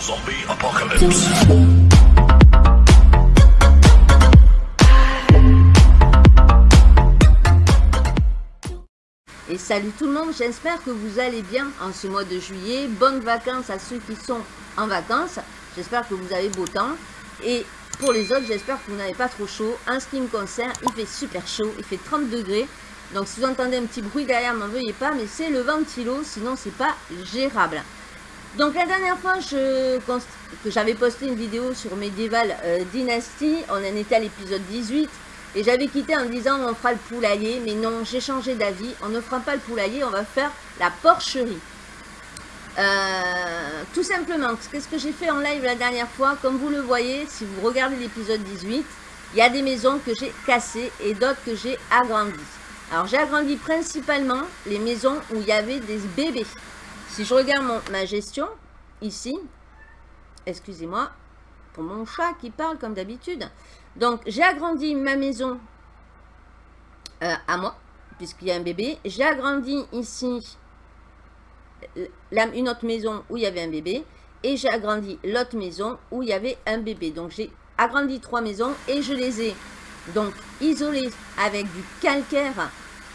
Zombie Apocalypse. Et salut tout le monde, j'espère que vous allez bien en ce mois de juillet. Bonnes vacances à ceux qui sont en vacances. J'espère que vous avez beau temps. Et pour les autres, j'espère que vous n'avez pas trop chaud. En ce qui me concerne, il fait super chaud. Il fait 30 degrés. Donc si vous entendez un petit bruit derrière, m'en veuillez pas. Mais c'est le ventilo, sinon c'est pas gérable. Donc la dernière fois que j'avais posté une vidéo sur Medieval euh, Dynasty, on en était à l'épisode 18. Et j'avais quitté en disant on fera le poulailler, mais non, j'ai changé d'avis. On ne fera pas le poulailler, on va faire la porcherie. Euh, tout simplement, qu'est-ce que j'ai fait en live la dernière fois Comme vous le voyez, si vous regardez l'épisode 18, il y a des maisons que j'ai cassées et d'autres que j'ai agrandies. Alors j'ai agrandi principalement les maisons où il y avait des bébés. Si je regarde ma gestion, ici, excusez-moi, pour mon chat qui parle comme d'habitude. Donc, j'ai agrandi ma maison euh, à moi, puisqu'il y a un bébé. J'ai agrandi ici une autre maison où il y avait un bébé. Et j'ai agrandi l'autre maison où il y avait un bébé. Donc, j'ai agrandi trois maisons et je les ai donc isolées avec du calcaire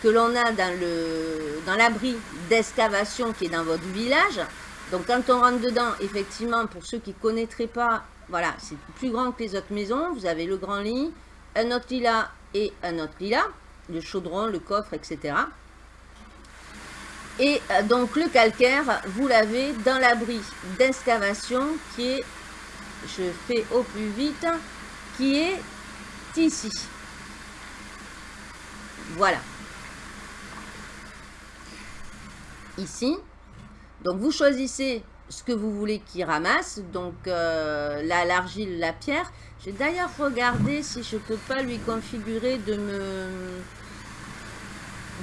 que l'on a dans l'abri dans d'excavation qui est dans votre village. Donc quand on rentre dedans, effectivement, pour ceux qui ne connaîtraient pas, voilà, c'est plus grand que les autres maisons. Vous avez le grand lit, un autre lit là et un autre lit là, le chaudron, le coffre, etc. Et euh, donc le calcaire, vous l'avez dans l'abri d'excavation qui est, je fais au plus vite, qui est ici. Voilà. Ici. Donc vous choisissez ce que vous voulez qu'il ramasse, donc euh, l'argile, la pierre. J'ai d'ailleurs regardé si je peux pas lui configurer de me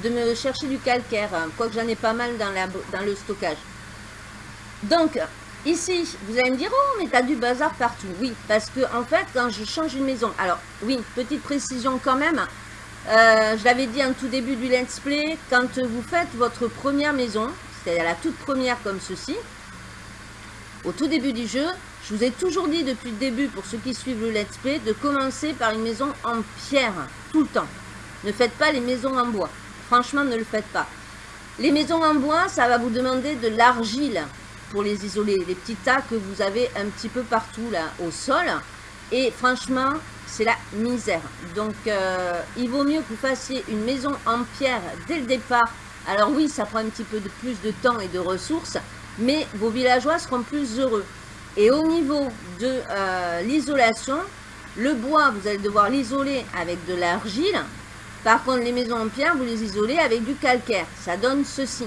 de me chercher du calcaire, hein, quoique j'en ai pas mal dans, la, dans le stockage. Donc, ici, vous allez me dire, oh, mais tu as du bazar partout. Oui, parce que en fait, quand je change une maison, alors oui, petite précision quand même, euh, je l'avais dit en tout début du let's play, quand vous faites votre première maison, c'est-à-dire la toute première comme ceci. Au tout début du jeu, je vous ai toujours dit depuis le début, pour ceux qui suivent le let's play, de commencer par une maison en pierre, tout le temps. Ne faites pas les maisons en bois. Franchement, ne le faites pas. Les maisons en bois, ça va vous demander de l'argile pour les isoler. Les petits tas que vous avez un petit peu partout là au sol. Et franchement, c'est la misère. Donc, euh, il vaut mieux que vous fassiez une maison en pierre dès le départ alors oui, ça prend un petit peu plus de temps et de ressources, mais vos villageois seront plus heureux. Et au niveau de euh, l'isolation, le bois, vous allez devoir l'isoler avec de l'argile. Par contre, les maisons en pierre, vous les isolez avec du calcaire. Ça donne ceci.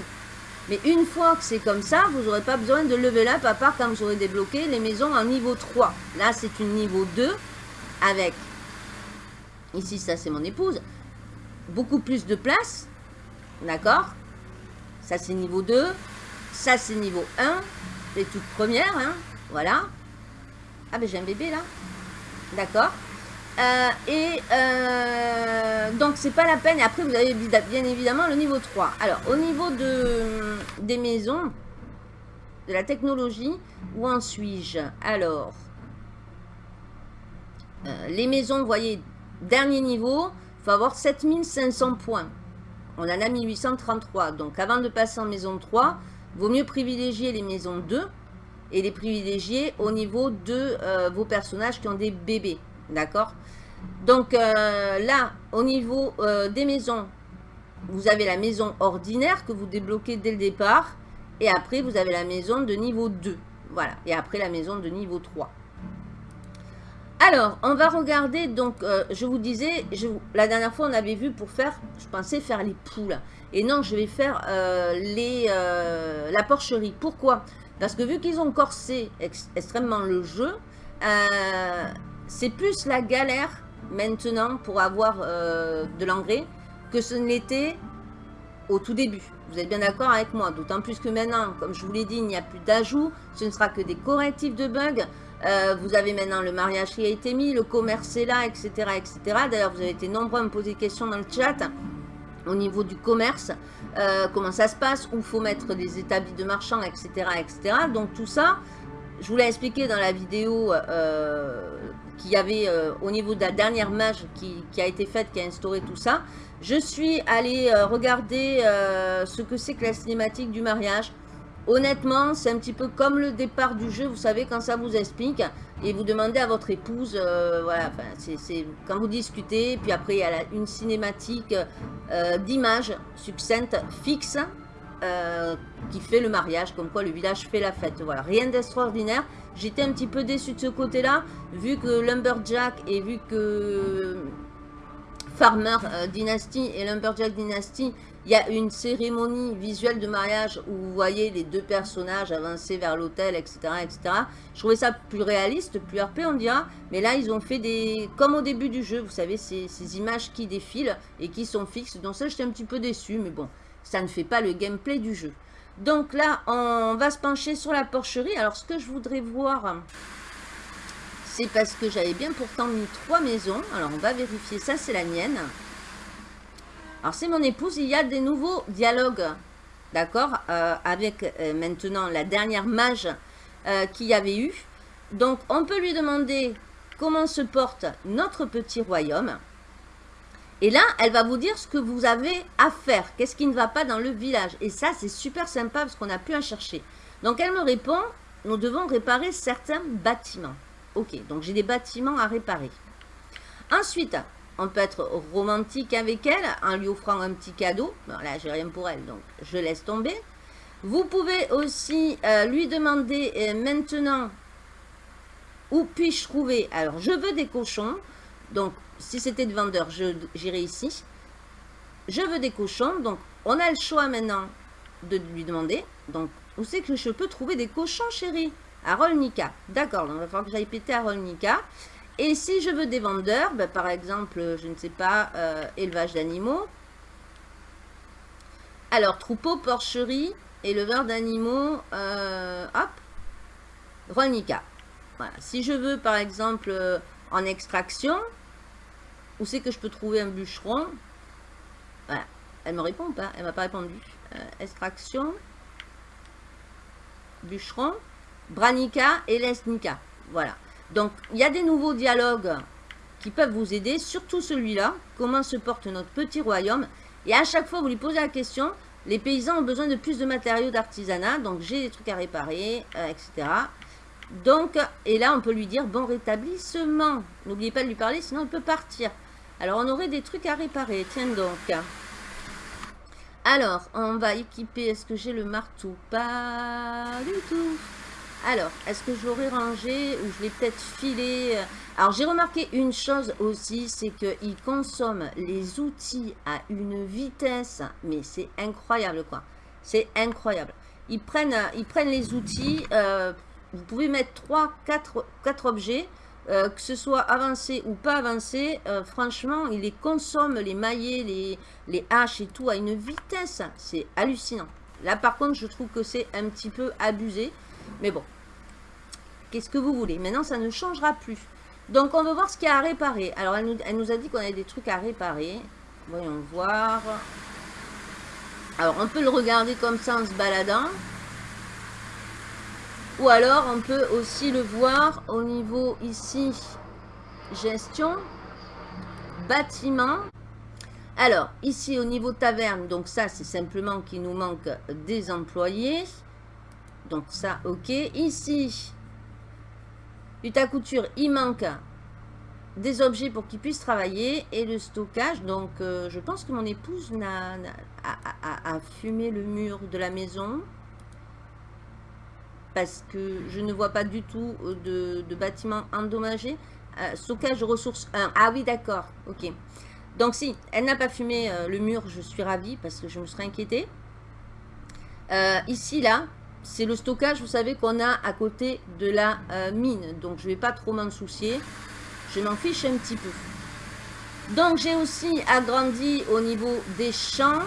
Mais une fois que c'est comme ça, vous n'aurez pas besoin de level up, à part quand vous aurez débloqué les maisons en niveau 3. Là, c'est une niveau 2 avec, ici, ça c'est mon épouse, beaucoup plus de place D'accord? Ça, c'est niveau 2. Ça, c'est niveau 1. Les toutes premières, hein. Voilà. Ah, ben j'ai un bébé, là. D'accord? Euh, et euh, donc c'est pas la peine. Et après vous avez bien évidemment le niveau 3. Alors au niveau de, des maisons, de la technologie, où en suis-je? Alors, euh, les maisons, vous voyez, dernier niveau, il faut avoir 7500 points on en a 1833. Donc avant de passer en maison 3, vaut mieux privilégier les maisons 2 et les privilégier au niveau de euh, vos personnages qui ont des bébés. D'accord? Donc euh, là, au niveau des maisons, vous avez la maison ordinaire que vous débloquez dès le départ. Et après, vous avez la maison de niveau 2. Voilà. Et après, la maison de niveau 3. Alors, on va regarder, donc, euh, je vous disais, la dernière fois, on avait vu pour faire, je pensais faire les poules. Et non, je vais faire euh, les, euh, la porcherie. Pourquoi? Parce que vu qu'ils ont corsé extrêmement le jeu, c'est plus la galère maintenant pour avoir de l'engrais que ce ne l'était au tout début. Vous êtes bien d'accord avec moi? D'autant plus que maintenant, comme je vous l'ai dit, il n'y a plus d'ajout. Ce ne sera que des correctifs de bugs. Euh, vous avez maintenant le mariage qui a été mis, le commerce est là, etc. etc. D'ailleurs, vous avez été nombreux à me poser des questions dans le chat au niveau du commerce, euh, comment ça se passe, où faut mettre des établis de marchands, etc., etc. Donc tout ça, je vous l'ai expliqué dans la vidéo euh, qu'il y avait au niveau de la dernière mage qui, qui, a été faite, qui a instauré tout ça. Je suis allée regarder ce que c'est que la cinématique du mariage. Honnêtement, c'est un petit peu comme le départ du jeu, vous savez, quand ça vous explique, et vous demandez à votre épouse, voilà, c'est quand vous discutez, puis après il y a une cinématique d'image succincte, fixe, euh, qui fait le mariage, comme quoi le village fait la fête. Voilà, rien d'extraordinaire. J'étais un petit peu déçu de ce côté-là, vu que Lumberjack et vu que Farmer euh, Dynasty et Lumberjack Dynasty, il y a une cérémonie visuelle de mariage où vous voyez les deux personnages avancer vers l'hôtel, etc., etc. Je trouvais ça plus réaliste, plus RP on dira, mais là ils ont fait des... comme au début du jeu, vous savez, ces, ces images qui défilent et qui sont fixes. Donc ça j'étais un petit peu déçu, mais bon, ça ne fait pas le gameplay du jeu. Donc là, on va se pencher sur la porcherie. Alors, ce que je voudrais voir, c'est parce que j'avais bien pourtant mis trois maisons. Alors, on va vérifier. Ça, c'est la mienne. Alors, c'est mon épouse. Il y a des nouveaux dialogues, d'accord, euh, avec euh, maintenant la dernière mage euh, qu'il y avait eu. Donc, on peut lui demander comment se porte notre petit royaume. Et là, elle va vous dire ce que vous avez à faire. Qu'est-ce qui ne va pas dans le village. Et ça, c'est super sympa parce qu'on a pu en chercher. Donc, elle me répond, nous devons réparer certains bâtiments. Ok, donc j'ai des bâtiments à réparer. Ensuite, on peut être romantique avec elle en lui offrant un petit cadeau. Bon, là, j'ai rien pour elle, donc je laisse tomber. Vous pouvez aussi euh, lui demander euh, maintenant où puis-je trouver? Alors, je veux des cochons. Donc, si c'était de vendeur, j'irai ici. Je veux des cochons. Donc, on a le choix maintenant de lui demander. Donc, où c'est que je peux trouver des cochons, chérie? À Rolnica. D'accord, donc il va falloir que j'aille péter à Rolnica. Et si je veux des vendeurs, ben, par exemple, je ne sais pas, euh, élevage d'animaux. Alors, troupeau, porcherie, éleveur d'animaux, euh, hop, Rolnica. Voilà. Si je veux, par exemple, euh, en extraction, où c'est que je peux trouver un bûcheron? Voilà. Elle me répond pas Elle m'a pas répondu. Extraction. Bûcheron. Branica et Lesnica. Voilà. Donc, il y a des nouveaux dialogues qui peuvent vous aider. Surtout celui-là. Comment se porte notre petit royaume Et à chaque fois, vous lui posez la question. Les paysans ont besoin de plus de matériaux d'artisanat. Donc, j'ai des trucs à réparer, euh, etc. Donc, et là, on peut lui dire, bon rétablissement. N'oubliez pas de lui parler, sinon il peut partir. Alors, on aurait des trucs à réparer. Tiens donc. Alors, on va équiper... Est-ce que j'ai le marteau? Pas du tout. Alors, est-ce que je l'aurais rangé ou je l'ai peut-être filé Alors, j'ai remarqué une chose aussi, c'est qu'il consomme les outils à une vitesse, mais c'est incroyable quoi. C'est incroyable. Ils prennent, ils prennent les outils, euh, vous pouvez mettre 3, 4, 4 objets, euh, que ce soit avancé ou pas avancé, euh, franchement, il les consomme, les maillets, les haches et tout, à une vitesse. C'est hallucinant. Là, par contre, je trouve que c'est un petit peu abusé. Mais bon, qu'est-ce que vous voulez? Maintenant, ça ne changera plus. Donc, on va voir ce qu'il y a à réparer. Alors, elle nous, elle nous a dit qu'on avait des trucs à réparer. Voyons voir. Alors, on peut le regarder comme ça en se baladant. Ou alors, on peut aussi le voir au niveau ici, gestion, bâtiment. Alors, ici au niveau taverne, donc ça, c'est simplement qu'il nous manque des employés. Donc ça, ok. Ici, lutte à couture, il manque des objets pour qu'ils puissent travailler et le stockage. Donc, euh, je pense que mon épouse a fumé le mur de la maison parce que je ne vois pas du tout euh, de, bâtiment endommagé. Euh, stockage ressources 1. Ah oui, d'accord. Ok. Donc si, elle n'a pas fumé le mur, je suis ravie parce que je me serais inquiétée. ici, là, c'est le stockage, vous savez, qu'on a à côté de la mine. Donc, je ne vais pas trop m'en soucier. Je m'en fiche un petit peu. Donc, j'ai aussi agrandi au niveau des champs.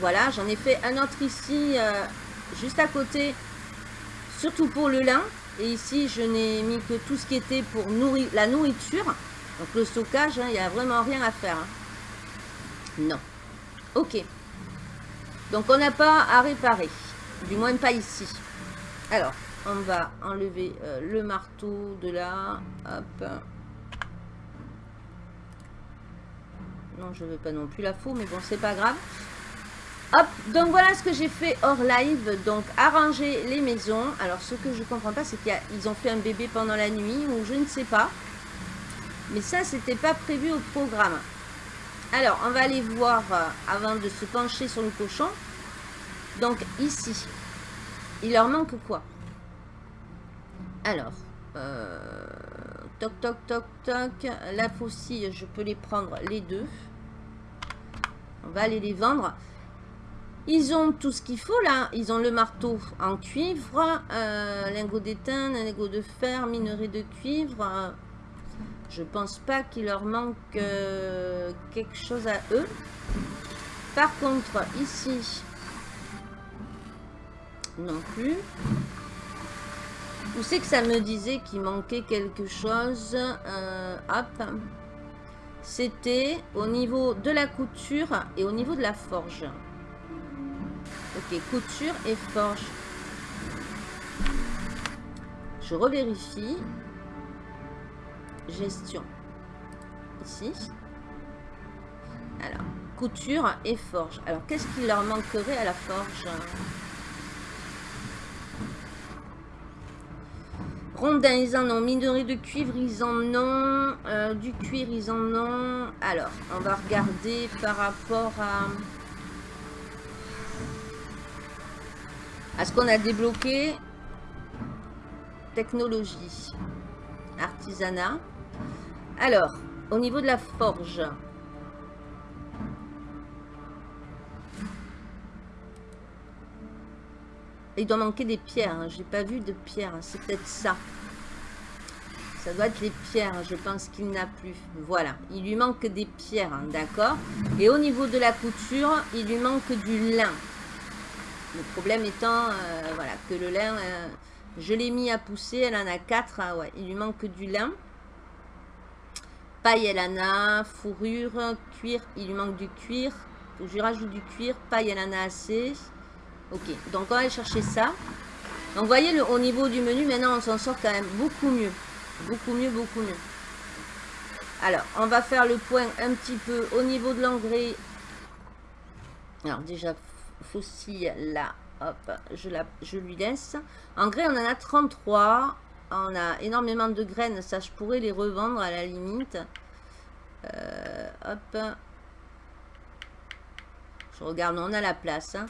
Voilà, j'en ai fait un autre ici, juste à côté surtout pour le lin. Et ici, je n'ai mis que tout ce qui était pour nourrir, la nourriture. Donc le stockage, hein, il n'y a vraiment rien à faire. Hein. Non. Ok. Donc on n'a pas à réparer. Du moins pas ici. Alors, on va enlever euh, le marteau de là. Hop. Non, je veux pas non plus la faux, mais bon, c'est pas grave. Hop, donc voilà ce que j'ai fait hors live. Donc, arranger les maisons. Alors, ce que je comprends pas, c'est qu'ils ont fait un bébé pendant la nuit, ou je ne sais pas. Mais ça, c'était pas prévu au programme. Alors, on va aller voir, euh, avant de se pencher sur le cochon. Donc, ici, il leur manque quoi? Alors, euh, toc, toc, toc, toc. La faucille, je peux les prendre les deux. On va aller les vendre. Ils ont tout ce qu'il faut là. Ils ont le marteau en cuivre, euh, lingot d'étain, lingot de fer, minerai de cuivre. Je pense pas qu'il leur manque euh, quelque chose à eux. Par contre, ici, non plus. Où c'est que ça me disait qu'il manquait quelque chose euh, Hop. C'était au niveau de la couture et au niveau de la forge. Ok, couture et forge. Je revérifie. Gestion. Ici. Alors, couture et forge. Alors, qu'est-ce qu'il leur manquerait à la forge? Rondins, ils en ont. Minerai de cuivre, ils en ont. Euh, du cuir, ils en ont. Alors, on va regarder par rapport à... à ce qu'on a débloqué. Technologie. Artisanat. Alors, au niveau de la forge. Il doit manquer des pierres. Hein. J'ai pas vu de pierres. C'est peut-être ça. Ça doit être les pierres. Je pense qu'il n'a plus. Voilà. Il lui manque des pierres. Hein, d'accord Et au niveau de la couture, il lui manque du lin. Le problème étant, euh, voilà, que le lin, euh, je l'ai mis à pousser. Elle en a quatre. Ah ouais, il lui manque du lin. Paille, elle en a. Fourrure, cuir, il lui manque du cuir. je lui rajoute du cuir. Paille, elle en a assez. Ok, donc on va aller chercher ça. Donc vous voyez, le, au niveau du menu, maintenant on s'en sort quand même beaucoup mieux. Beaucoup mieux, beaucoup mieux. Alors, on va faire le point un petit peu au niveau de l'engrais. Alors déjà, fossile là, hop, je, la, je lui laisse. Engrais, on en a 33. On a énormément de graines, ça je pourrais les revendre à la limite. Euh, hop. Je regarde, on a la place. Hein.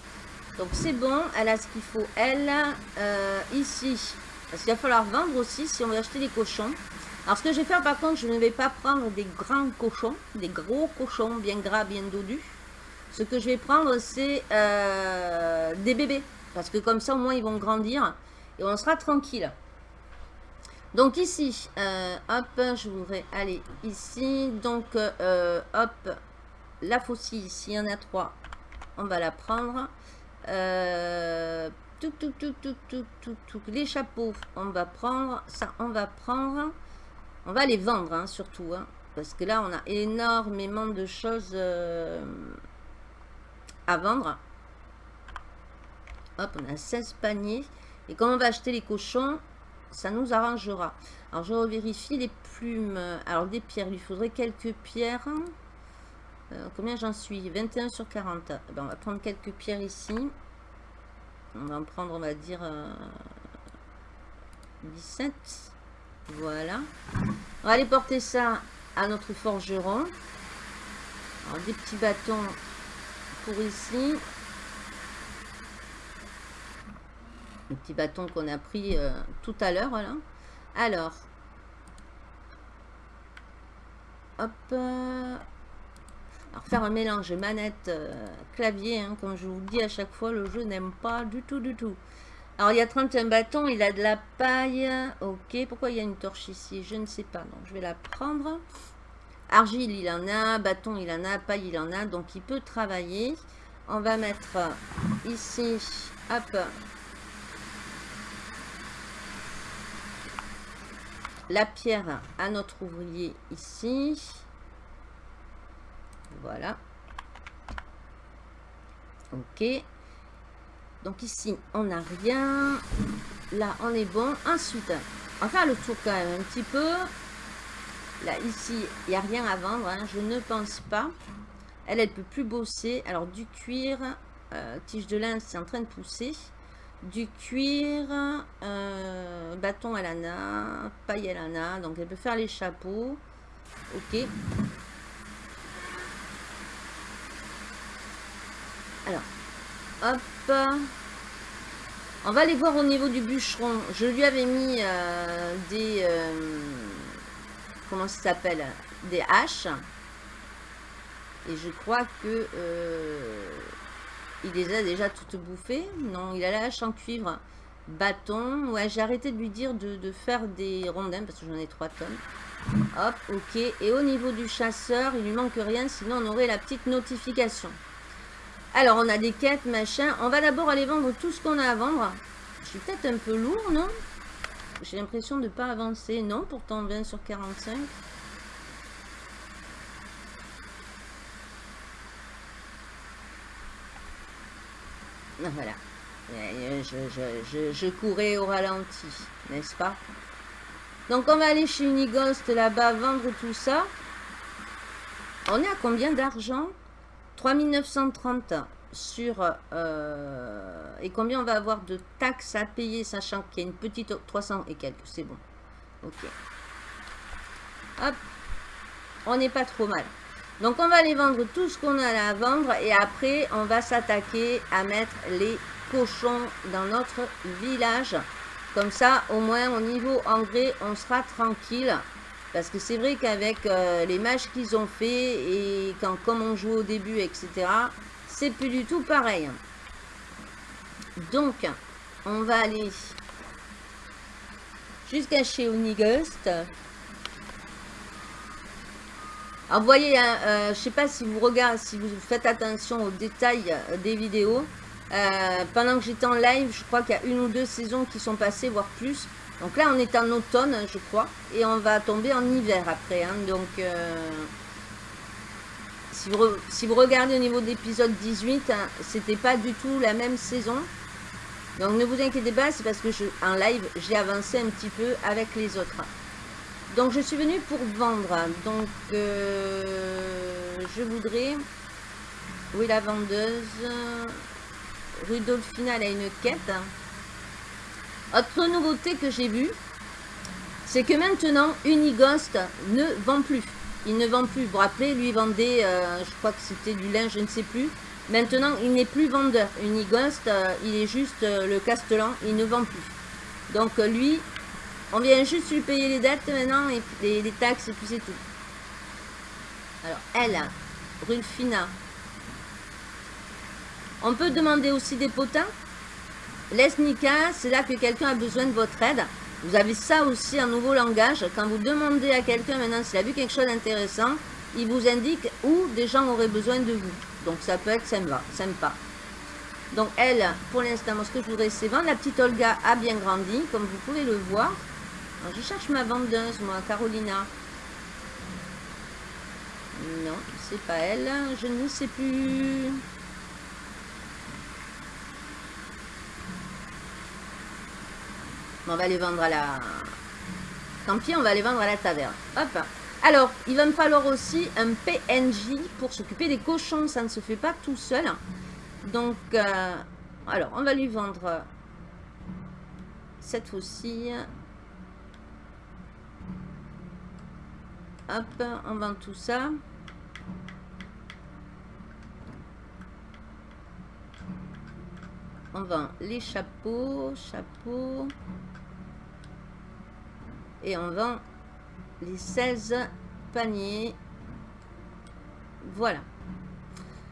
Donc c'est bon, elle a ce qu'il faut. Elle, euh, ici, parce qu'il va falloir vendre aussi si on veut acheter des cochons. Alors ce que je vais faire par contre, je ne vais pas prendre des grands cochons, des gros cochons bien gras, bien dodus. Ce que je vais prendre, c'est euh, des bébés. Parce que comme ça, au moins, ils vont grandir. Et on sera tranquille. Donc ici, euh, hop, je voudrais aller ici. Donc, hop, la faucille, ici, il y en a trois. On va la prendre. Euh, Les chapeaux, on va prendre. Ça, on va prendre. On va les vendre, hein, surtout. Hein, parce que là, on a énormément de choses euh, à vendre. Hop, on a 16 paniers. Et comme on va acheter les cochons, ça nous arrangera. Alors, je vérifie les plumes. Alors, des pierres, il faudrait quelques pierres. Euh, combien j'en suis? 21 sur 40. Eh ben, on va prendre quelques pierres ici. On va en prendre, on va dire, 17. Euh, voilà. On va aller porter ça à notre forgeron. Alors, des petits bâtons pour ici. Les petits bâtons qu'on a pris euh, tout à l'heure. Alors. Hop faire un mélange manette, euh, clavier, hein, comme je vous dis à chaque fois, le jeu n'aime pas du tout, du tout. Alors, il y a 31 bâtons, il a de la paille. Ok, pourquoi il y a une torche ici? Je ne sais pas, donc je vais la prendre. Argile, il en a. Bâton, il en a. Paille, il en a. Donc, il peut travailler. On va mettre ici, hop, la pierre à notre ouvrier ici. Voilà. Ok. Donc ici, on n'a rien. là, on est bon. Ensuite, on va faire le tour quand même un petit peu. Là, ici, il n'y a rien à vendre. Hein, je ne pense pas. Elle, elle peut plus bosser. Alors, du cuir, euh, tige de lin, c'est en train de pousser. Du cuir, euh, bâton à lana, paille à lana. Donc, elle peut faire les chapeaux. Ok. Alors, hop. On va aller voir au niveau du bûcheron. Je lui avais mis euh, des... comment ça s'appelle Des haches. Et je crois que euh, il les a déjà toutes bouffées. Non, il a la hache en cuivre. Bâton. Ouais, j'ai arrêté de lui dire de, faire des rondins parce que j'en ai 3 tonnes. Hop, ok. Et au niveau du chasseur, il lui manque rien, sinon on aurait la petite notification. Alors, on a des quêtes, machin. On va d'abord aller vendre tout ce qu'on a à vendre. Je suis peut-être un peu lourd, non? J'ai l'impression de ne pas avancer. Non, pourtant 20 sur 45. Voilà. Je, courais au ralenti, n'est-ce pas? Donc on va aller chez Unighost là-bas, vendre tout ça. On est à combien d'argent? 3930 sur... Euh, et combien on va avoir de taxes à payer, sachant qu'il y a une petite... 300 et quelques, c'est bon. Ok. Hop. On n'est pas trop mal. Donc on va aller vendre tout ce qu'on a à vendre et après on va s'attaquer à mettre les cochons dans notre village. Comme ça au moins au niveau engrais on sera tranquille. Parce que c'est vrai qu'avec euh, les matchs qu'ils ont fait et quand comme on joue au début etc. C'est plus du tout pareil. Donc on va aller jusqu'à chez Unigust. Alors vous voyez, hein, euh, je ne sais pas si vous regardez, si vous faites attention aux détails euh, des vidéos. Pendant que j'étais en live, je crois qu'il y a une ou deux saisons qui sont passées, voire plus. Donc là, on est en automne, je crois. Et on va tomber en hiver après. Hein. donc, si, vous si, vous regardez au niveau d'épisode 18, hein, c'était pas du tout la même saison. Donc ne vous inquiétez pas, c'est parce que je, en live, j'ai avancé un petit peu avec les autres. Donc je suis venue pour vendre. Donc euh, je voudrais... Où la vendeuse Rudolfina, elle a une quête. Autre nouveauté que j'ai vue, c'est que maintenant Unighost ne vend plus. Il ne vend plus. Vous vous rappelez, lui vendait, euh, je crois que c'était du linge, je ne sais plus. Maintenant, il n'est plus vendeur. Unighost, euh, il est juste le castellan, il ne vend plus. Donc lui, on vient juste lui payer les dettes maintenant, et les, taxes, et puis c'est tout. Alors, elle, Rulfina. On peut demander aussi des potins? Lesnica, c'est là que quelqu'un a besoin de votre aide. Vous avez ça aussi en nouveau langage. Quand vous demandez à quelqu'un maintenant s'il a vu quelque chose d'intéressant, il vous indique où des gens auraient besoin de vous. Donc ça peut être sympa. sympa. Donc elle, pour l'instant, ce que je voudrais, c'est vendre. La petite Olga a bien grandi, comme vous pouvez le voir je cherche ma vendeuse, moi, Carolina. Non, c'est pas elle. Je ne sais plus. On va les vendre à la... Tant pis, on va les vendre à la taverne. Hop. Alors, il va me falloir aussi un PNJ pour s'occuper des cochons. Ça ne se fait pas tout seul. Donc, euh, alors, on va lui vendre cette fois-ci Hop, on vend tout ça. Vend les chapeaux, chapeaux. Et on vend les 16 paniers. Voilà.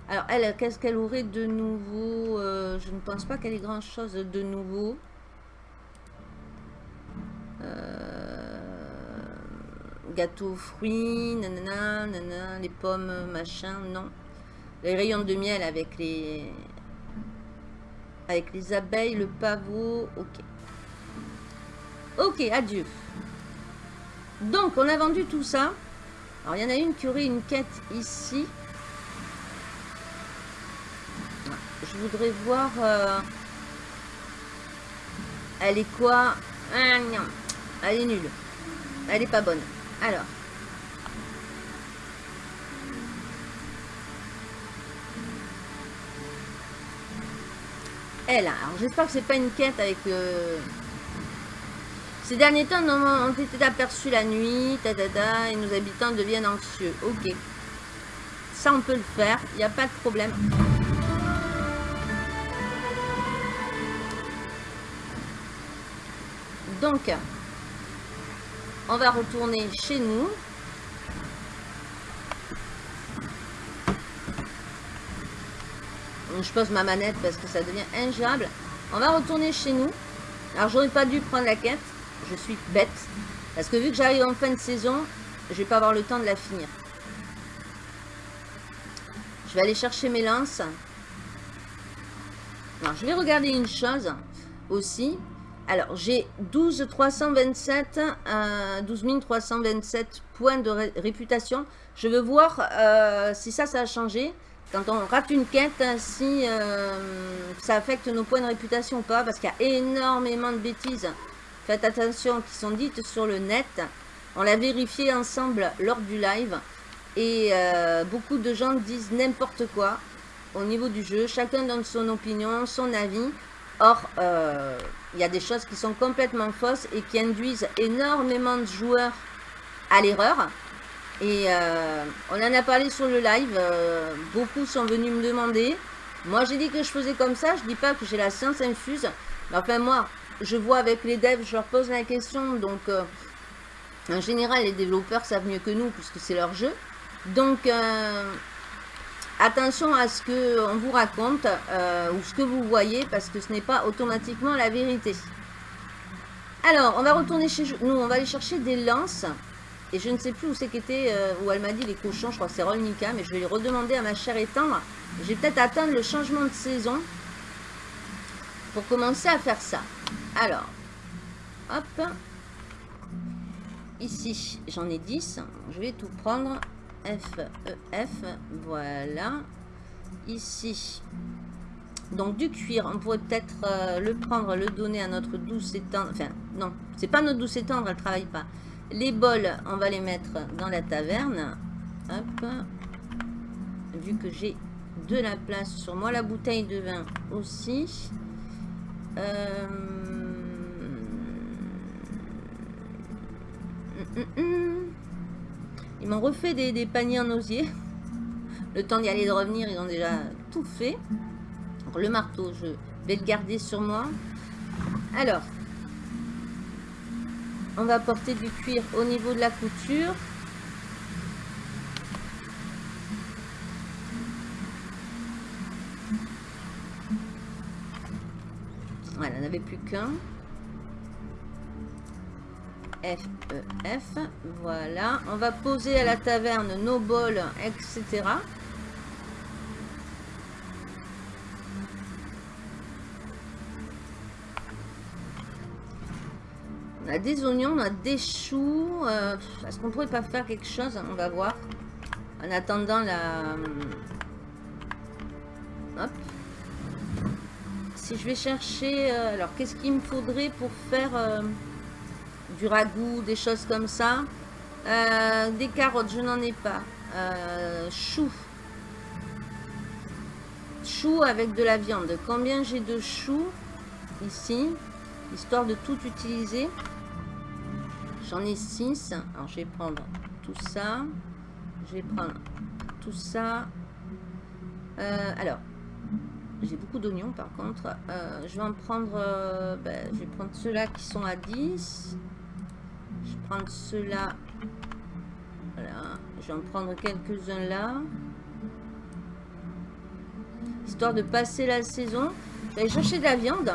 Alors, elle, qu'est-ce qu'elle aurait de nouveau euh, Je ne pense pas qu'elle ait grand-chose de nouveau. Euh, gâteaux fruits, nanana, nanana, les pommes, machin, non. Les rayons de miel avec les avec les abeilles, le pavot, ok. Ok, adieu. Donc, on a vendu tout ça. Alors, il y en a une qui aurait une quête ici. Je voudrais voir... Euh, elle est quoi? Ah, Elle est nulle. Elle est pas bonne. Alors. Elle, alors j'espère que c'est pas une quête avec... Euh, ces derniers temps, nous ont été aperçus la nuit, et nos habitants deviennent anxieux. Ok. Ça, on peut le faire. Il n'y a pas de problème. Donc, on va retourner chez nous. Je pose ma manette parce que ça devient ingérable. On va retourner chez nous. Alors, j'aurais pas dû prendre la quête. Je suis bête. Parce que vu que j'arrive en fin de saison, je vais pas avoir le temps de la finir. Je vais aller chercher mes lances. Alors, je vais regarder une chose aussi. Alors, j'ai 12 327, euh, 12 327 points de réputation. Je veux voir euh, si ça, ça a changé. Quand on rate une quête, si euh, ça affecte nos points de réputation ou pas. Parce qu'il y a énormément de bêtises. Faites attention, qui sont dites sur le net. On l'a vérifié ensemble lors du live. Et euh, beaucoup de gens disent n'importe quoi au niveau du jeu. Chacun donne son opinion, son avis. Or, euh, il y a des choses qui sont complètement fausses et qui induisent énormément de joueurs à l'erreur. Et euh, on en a parlé sur le live. beaucoup sont venus me demander. Moi, j'ai dit que je faisais comme ça. Je dis pas que j'ai la science infuse. Mais enfin, moi, je vois avec les devs, je leur pose la question. Donc, en général, les développeurs savent mieux que nous puisque c'est leur jeu. Donc, euh, attention à ce qu'on vous raconte euh, ou ce que vous voyez parce que ce n'est pas automatiquement la vérité. Alors, on va retourner chez nous, on va aller chercher des lances. Et je ne sais plus où c'est qu'était, euh, où elle m'a dit les cochons, je crois que c'est Rolnica, mais je vais lui redemander à ma chère étendre. Je vais peut-être attendre le changement de saison pour commencer à faire ça. Alors, hop. Ici, j'en ai 10. Je vais tout prendre. F, E, F, voilà. Ici, donc du cuir, on pourrait peut-être euh, le prendre, le donner à notre douce étendre. Enfin, non, c'est pas notre douce étendre, elle travaille pas. Les bols, on va les mettre dans la taverne. Hop. Vu que j'ai de la place sur moi. La bouteille de vin aussi. Euh... Hum, hum, hum. Ils m'ont refait des, paniers en osier. Le temps d'y aller et de revenir, ils ont déjà tout fait. le marteau, je vais le garder sur moi. Alors, on va porter du cuir au niveau de la couture. Voilà, n'avait plus qu'un. F, E, F. Voilà. On va poser à la taverne nos bols, etc. On a des oignons, on a des choux. Euh, est-ce qu'on pourrait pas faire quelque chose? On va voir. En attendant la... Hop. Si je vais chercher... Euh, alors, qu'est-ce qu'il me faudrait pour faire... Euh, du ragoût, des choses comme ça? Euh, des carottes, je n'en ai pas. Euh, chou. Chou avec de la viande. Combien j'ai de choux ici Histoire de tout utiliser? J'en ai 6. Alors, je vais prendre tout ça. Je vais prendre tout ça. Euh, alors, j'ai beaucoup d'oignons par contre. je vais en prendre... Ben, je vais ceux-là qui sont à 10. Je vais prendre ceux-là. Voilà. Je vais en prendre quelques-uns là. Histoire de passer la saison. J'allais chercher de la viande.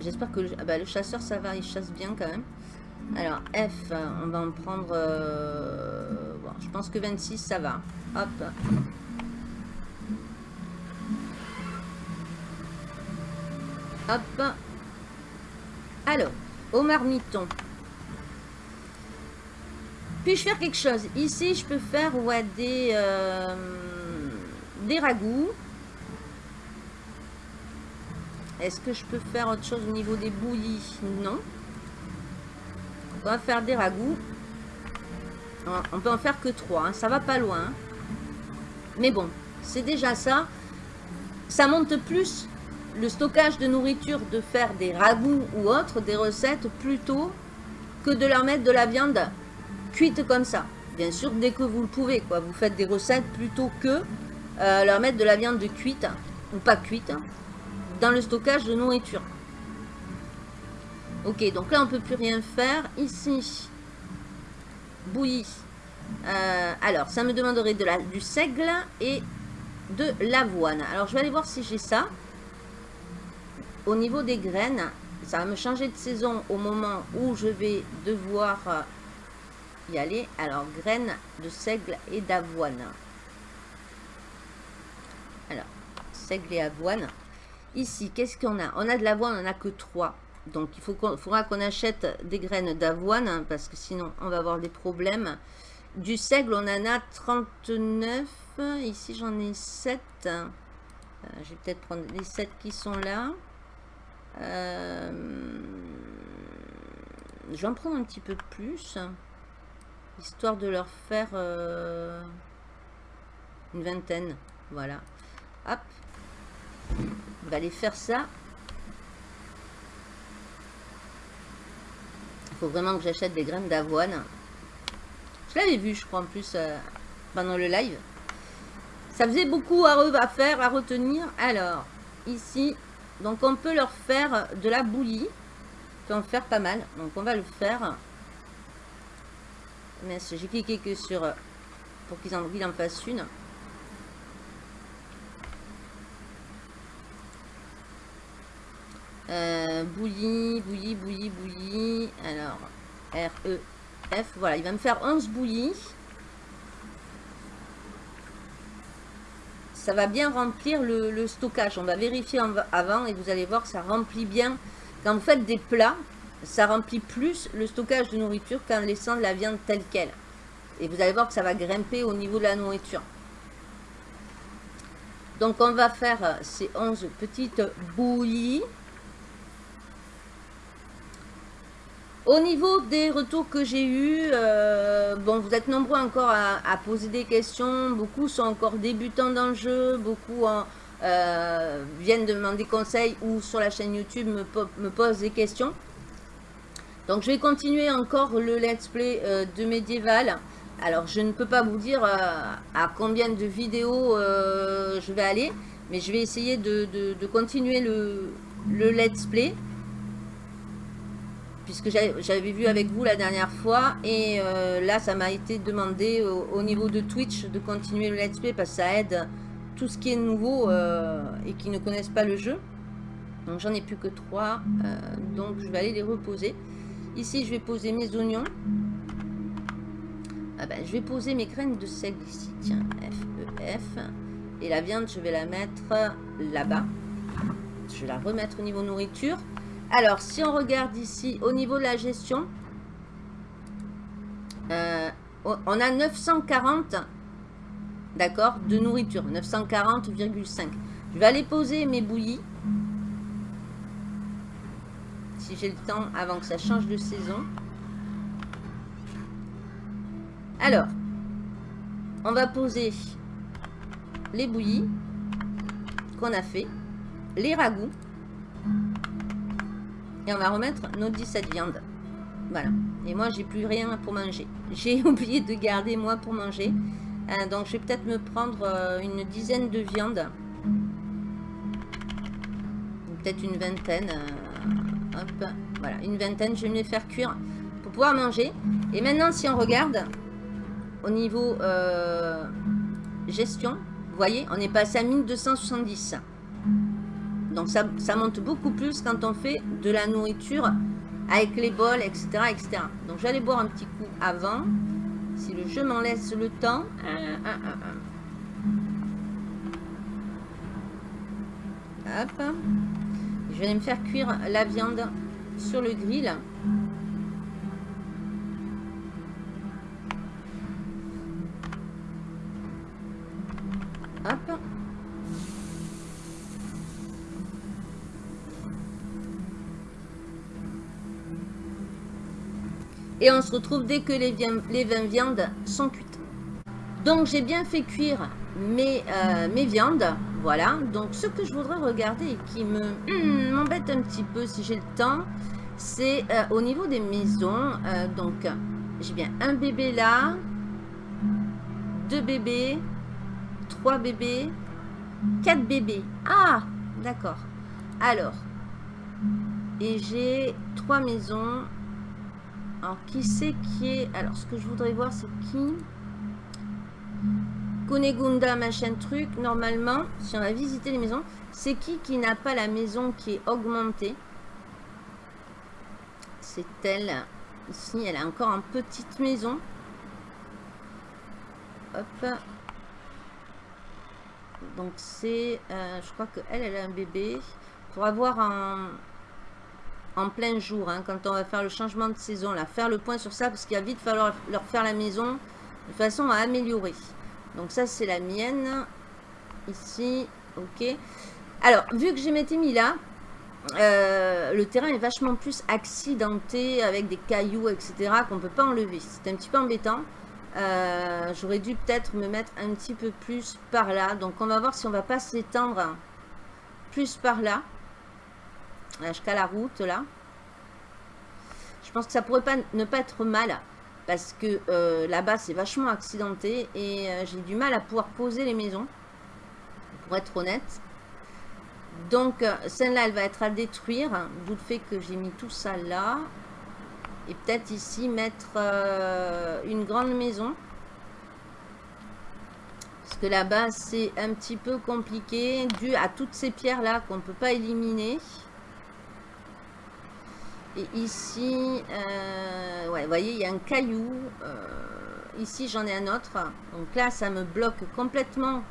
J'espère que le, ah bah, le, chasseur, ça va. Il chasse bien quand même. Alors, F, on va en prendre... Euh, je pense que 26, ça va. Hop. Hop. Alors, au marmiton. Puis-je faire quelque chose? Ici, je peux faire ouais, des, euh, des ragoûts. Est-ce que je peux faire autre chose au niveau des bouillies? Non. On va faire des ragoûts. On peut en faire que trois. Hein. Ça va pas loin. Hein. Mais bon, c'est déjà ça. Ça monte plus le stockage de nourriture de faire des ragoûts ou autres, des recettes, plutôt que de leur mettre de la viande cuite comme ça. Bien sûr, dès que vous le pouvez, quoi. Vous faites des recettes plutôt que euh, leur mettre de la viande cuite, ou pas cuite, dans le stockage de nourriture. Ok, donc là, on peut plus rien faire. Ici, bouillie. Euh, alors, ça me demanderait de la, du seigle et de l'avoine. Alors, je vais aller voir si j'ai ça. Au niveau des graines, ça va me changer de saison au moment où je vais devoir euh, y aller. Alors, graines de seigle et d'avoine. Alors, seigle et avoine. Ici, qu'est-ce qu'on a? On a de l'avoine, on n'a que 3. Donc, il faut faudra qu'on achète des graines d'avoine, hein, parce que sinon, on va avoir des problèmes. Du seigle, on en a 39. Ici, j'en ai 7. Euh, je vais peut-être prendre les 7 qui sont là. Euh, je vais en prendre un petit peu plus. Histoire de leur faire euh, une vingtaine. Voilà. Hop. Aller faire ça. Il faut vraiment que j'achète des graines d'avoine. Je l'avais vu, je crois, en plus, euh, pendant le live. Ça faisait beaucoup à, faire, à retenir. Alors, ici, donc on peut leur faire de la bouillie. On peut en faire pas mal. Donc on va le faire. Mais j'ai cliqué que sur... Pour qu'ils en, en fassent une. Euh, bouillie, bouillie, bouillie, bouillie. Alors, R, E, F. Voilà, il va me faire 11 bouillies. ça va bien remplir le, stockage. On va vérifier avant et vous allez voir que ça remplit bien. Quand vous faites des plats, ça remplit plus le stockage de nourriture qu'en laissant de la viande telle qu'elle. Et vous allez voir que ça va grimper au niveau de la nourriture. Donc on va faire ces 11 petites bouillies. Au niveau des retours que j'ai eus, euh, bon, vous êtes nombreux encore à, poser des questions. Beaucoup sont encore débutants dans le jeu. Beaucoup euh, viennent demander conseils ou sur la chaîne YouTube me, posent des questions. Donc, je vais continuer encore le let's play euh, de Medieval. Alors, je ne peux pas vous dire à combien de vidéos je vais aller. Mais je vais essayer de, continuer le let's play puisque j'avais vu avec vous la dernière fois et euh, là ça m'a été demandé au, niveau de Twitch de continuer le let's play parce que ça aide tout ce qui est nouveau euh, et qui ne connaissent pas le jeu. Donc j'en ai plus que trois euh, donc je vais aller les reposer. Ici je vais poser mes oignons. Ah ben, je vais poser mes graines de sel ici. Tiens F, E, F. Et la viande je vais la mettre là-bas. Je vais la remettre au niveau nourriture alors, si on regarde ici, au niveau de la gestion, euh, on a 940, d'accord, de nourriture. 940,5. Je vais aller poser mes bouillies. Si j'ai le temps avant que ça change de saison. Alors, on va poser les bouillies qu'on a fait, les ragoûts. Et on va remettre nos 17 viandes. Voilà. Et moi, j'ai plus rien pour manger. J'ai oublié de garder, moi, pour manger. Euh, donc, je vais peut-être me prendre euh, une dizaine de viandes. Peut-être une vingtaine. Euh, hop. Voilà, une vingtaine. Je vais me les faire cuire pour pouvoir manger. Et maintenant, si on regarde, au niveau gestion, vous voyez, on est passé à 1270. Donc ça, monte beaucoup plus quand on fait de la nourriture avec les bols, etc. etc. Donc j'allais boire un petit coup avant. Si le jeu m'en laisse le temps. Hop. Je vais me faire cuire la viande sur le grill. Et on se retrouve dès que les, les 20 viandes sont cuites. Donc j'ai bien fait cuire mes, euh, mes viandes. Voilà. Donc ce que je voudrais regarder et qui me hmm, m'embête un petit peu si j'ai le temps, c'est euh, au niveau des maisons. Euh, donc j'ai bien un bébé là, deux bébés, trois bébés, quatre bébés. Ah, d'accord. Alors, et j'ai trois maisons. Alors, qui c'est qui est... Alors, ce que je voudrais voir, c'est qui Kunegunda, machin truc. Normalement, si on va visiter les maisons, c'est qui qui n'a pas la maison qui est augmentée? C'est elle. Ici, elle a encore une petite maison. Hop. Donc, c'est... Euh, je crois qu'elle, elle a un bébé. Pour avoir un en plein jour, hein, quand on va faire le changement de saison, là, faire le point sur ça, parce qu'il va vite falloir leur faire la maison de façon à améliorer. Donc ça, c'est la mienne. Ici, ok. Alors, vu que j'ai m'étais mis là, euh, le terrain est vachement plus accidenté avec des cailloux, etc. qu'on ne peut pas enlever. C'est un petit peu embêtant. Euh, j'aurais dû peut-être me mettre un petit peu plus par là. Donc, on va voir si on va pas s'étendre plus par là jusqu'à la route là. Je pense que ça pourrait pas ne pas être mal parce que euh, là-bas c'est vachement accidenté et euh, j'ai du mal à pouvoir poser les maisons pour être honnête. Donc euh, celle-là elle va être à détruire d'où le fait que j'ai mis tout ça là et peut-être ici mettre une grande maison parce que là-bas c'est un petit peu compliqué dû à toutes ces pierres là qu'on ne peut pas éliminer. Et ici, euh, ouais, vous voyez, il y a un caillou. Euh, ici, j'en ai un autre. Donc là, ça me bloque complètement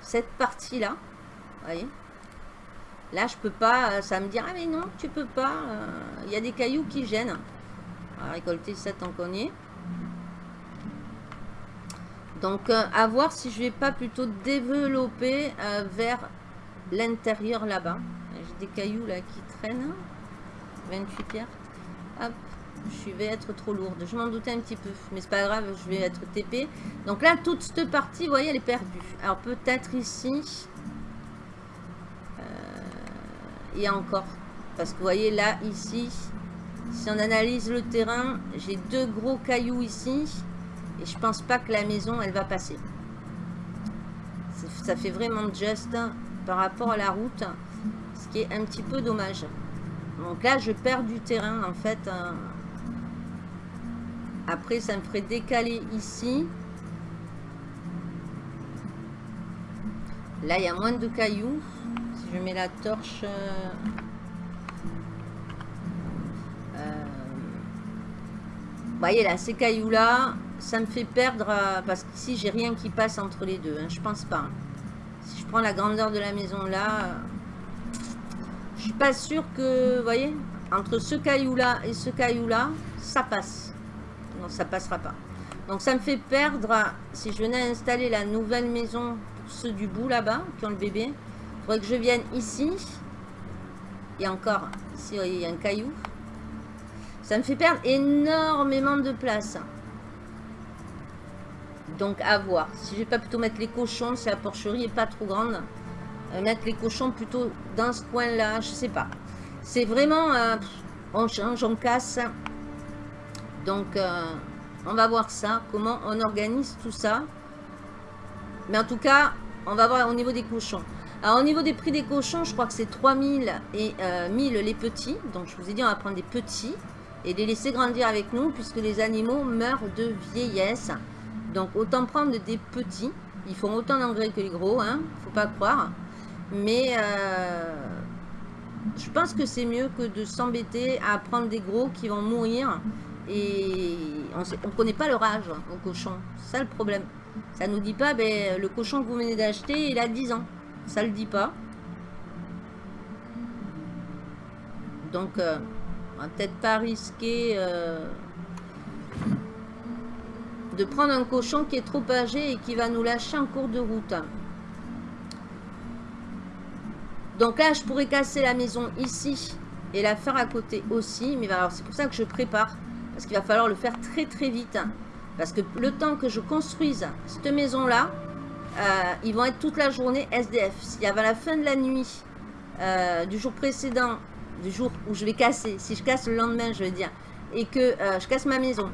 cette partie-là. Voyez Là, je peux pas. Euh, ça me dit, ah mais non, tu peux pas. Il y a des cailloux qui gênent. On va récolter ça tant qu'on y est. Donc, à voir si je vais pas plutôt développer vers l'intérieur là-bas. J'ai des cailloux là qui traînent. 28 pierres. Hop, je vais être trop lourde. Je m'en doutais un petit peu, mais c'est pas grave, je vais être TP. Donc là, toute cette partie, vous voyez, elle est perdue. Alors peut-être ici, euh, et encore, parce que vous voyez là, ici, si on analyse le terrain, j'ai deux gros cailloux ici, et je pense pas que la maison, elle va passer. Ça fait vraiment juste par rapport à la route, ce qui est un petit peu dommage. Donc là, je perds du terrain, en fait. Euh. Après, ça me ferait décaler ici. Là, il y a moins de cailloux. Si je mets la torche... Euh, euh, vous voyez là, ces cailloux-là, ça me fait perdre... parce qu'ici, j'ai rien qui passe entre les deux. Hein, je pense pas. Si je prends la grandeur de la maison là je suis pas sûre que, vous voyez, entre ce caillou-là et ce caillou-là, ça passe. Non, ça passera pas. Donc ça me fait perdre, si je venais installer la nouvelle maison pour ceux du bout là-bas, qui ont le bébé, il faudrait que je vienne ici. Et encore, ici, il y a un caillou. Ça me fait perdre énormément de place. Donc à voir. Si je vais pas plutôt mettre les cochons, si la porcherie est pas trop grande. Euh, mettre les cochons plutôt dans ce coin-là, je sais pas. C'est vraiment, euh, on change, on casse. Donc, euh, on va voir ça, comment on organise tout ça. Mais en tout cas, on va voir au niveau des cochons. Alors, au niveau des prix des cochons, je crois que c'est 3000 et 1000 les petits. Donc, je vous ai dit, on va prendre des petits et les laisser grandir avec nous puisque les animaux meurent de vieillesse. Donc, autant prendre des petits. Ils font autant d'engrais que les gros, hein, faut pas croire. Mais euh, je pense que c'est mieux que de s'embêter à prendre des gros qui vont mourir. Et on ne connaît pas leur âge au cochon. C'est ça le problème. Ça nous dit pas, ben, le cochon que vous venez d'acheter, il a 10 ans. Ça le dit pas. Donc, euh, on va peut-être pas risquer euh, de prendre un cochon qui est trop âgé et qui va nous lâcher en cours de route. Donc là, je pourrais casser la maison ici et la faire à côté aussi. Mais alors, c'est pour ça que je prépare. parce qu'il va falloir le faire très très vite. Hein. Parce que le temps que je construise cette maison-là, euh, ils vont être toute la journée SDF. S'il y avait la fin de la nuit euh, du jour précédent, du jour où je vais casser, si je casse le lendemain, je veux dire, et que euh, je casse ma maison,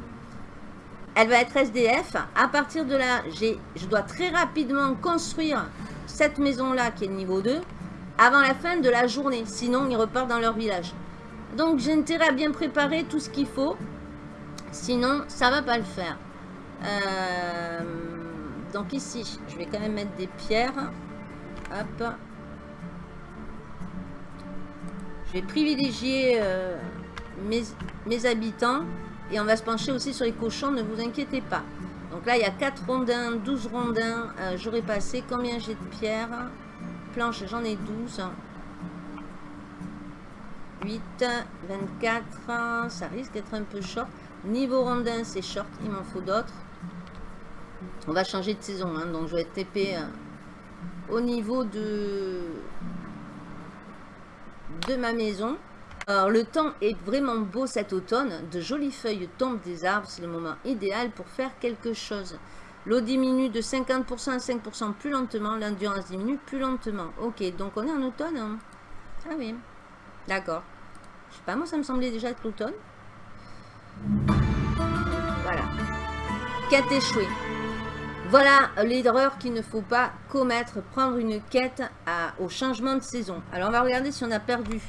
elle va être SDF. À partir de là, je dois très rapidement construire cette maison-là qui est niveau 2 avant la fin de la journée. Sinon, ils repartent dans leur village. Donc, j'ai intérêt à bien préparer tout ce qu'il faut. Sinon, ça va pas le faire. Euh, donc ici, je vais quand même mettre des pierres. Hop. Je vais privilégier euh, mes, habitants. Et on va se pencher aussi sur les cochons, ne vous inquiétez pas. Donc là, il y a 4 rondins, 12 rondins. Euh, j'aurais passé combien j'ai de pierres? Planches, j'en ai 12. 8, 24, ça risque d'être un peu short. Niveau rondin, c'est short, il m'en faut d'autres. On va changer de saison, hein, donc je vais TP euh, au niveau de, de ma maison. Alors, le temps est vraiment beau cet automne. De jolies feuilles tombent des arbres. C'est le moment idéal pour faire quelque chose. L'eau diminue de 50% à 5% plus lentement. L'endurance diminue plus lentement. Ok, donc on est en automne. Hein. Ah oui. D'accord. Je sais pas, moi ça me semblait déjà être l'automne. Voilà. Quête échouée. Voilà l'erreur qu'il ne faut pas commettre, prendre une quête au changement de saison. Alors on va regarder si on a perdu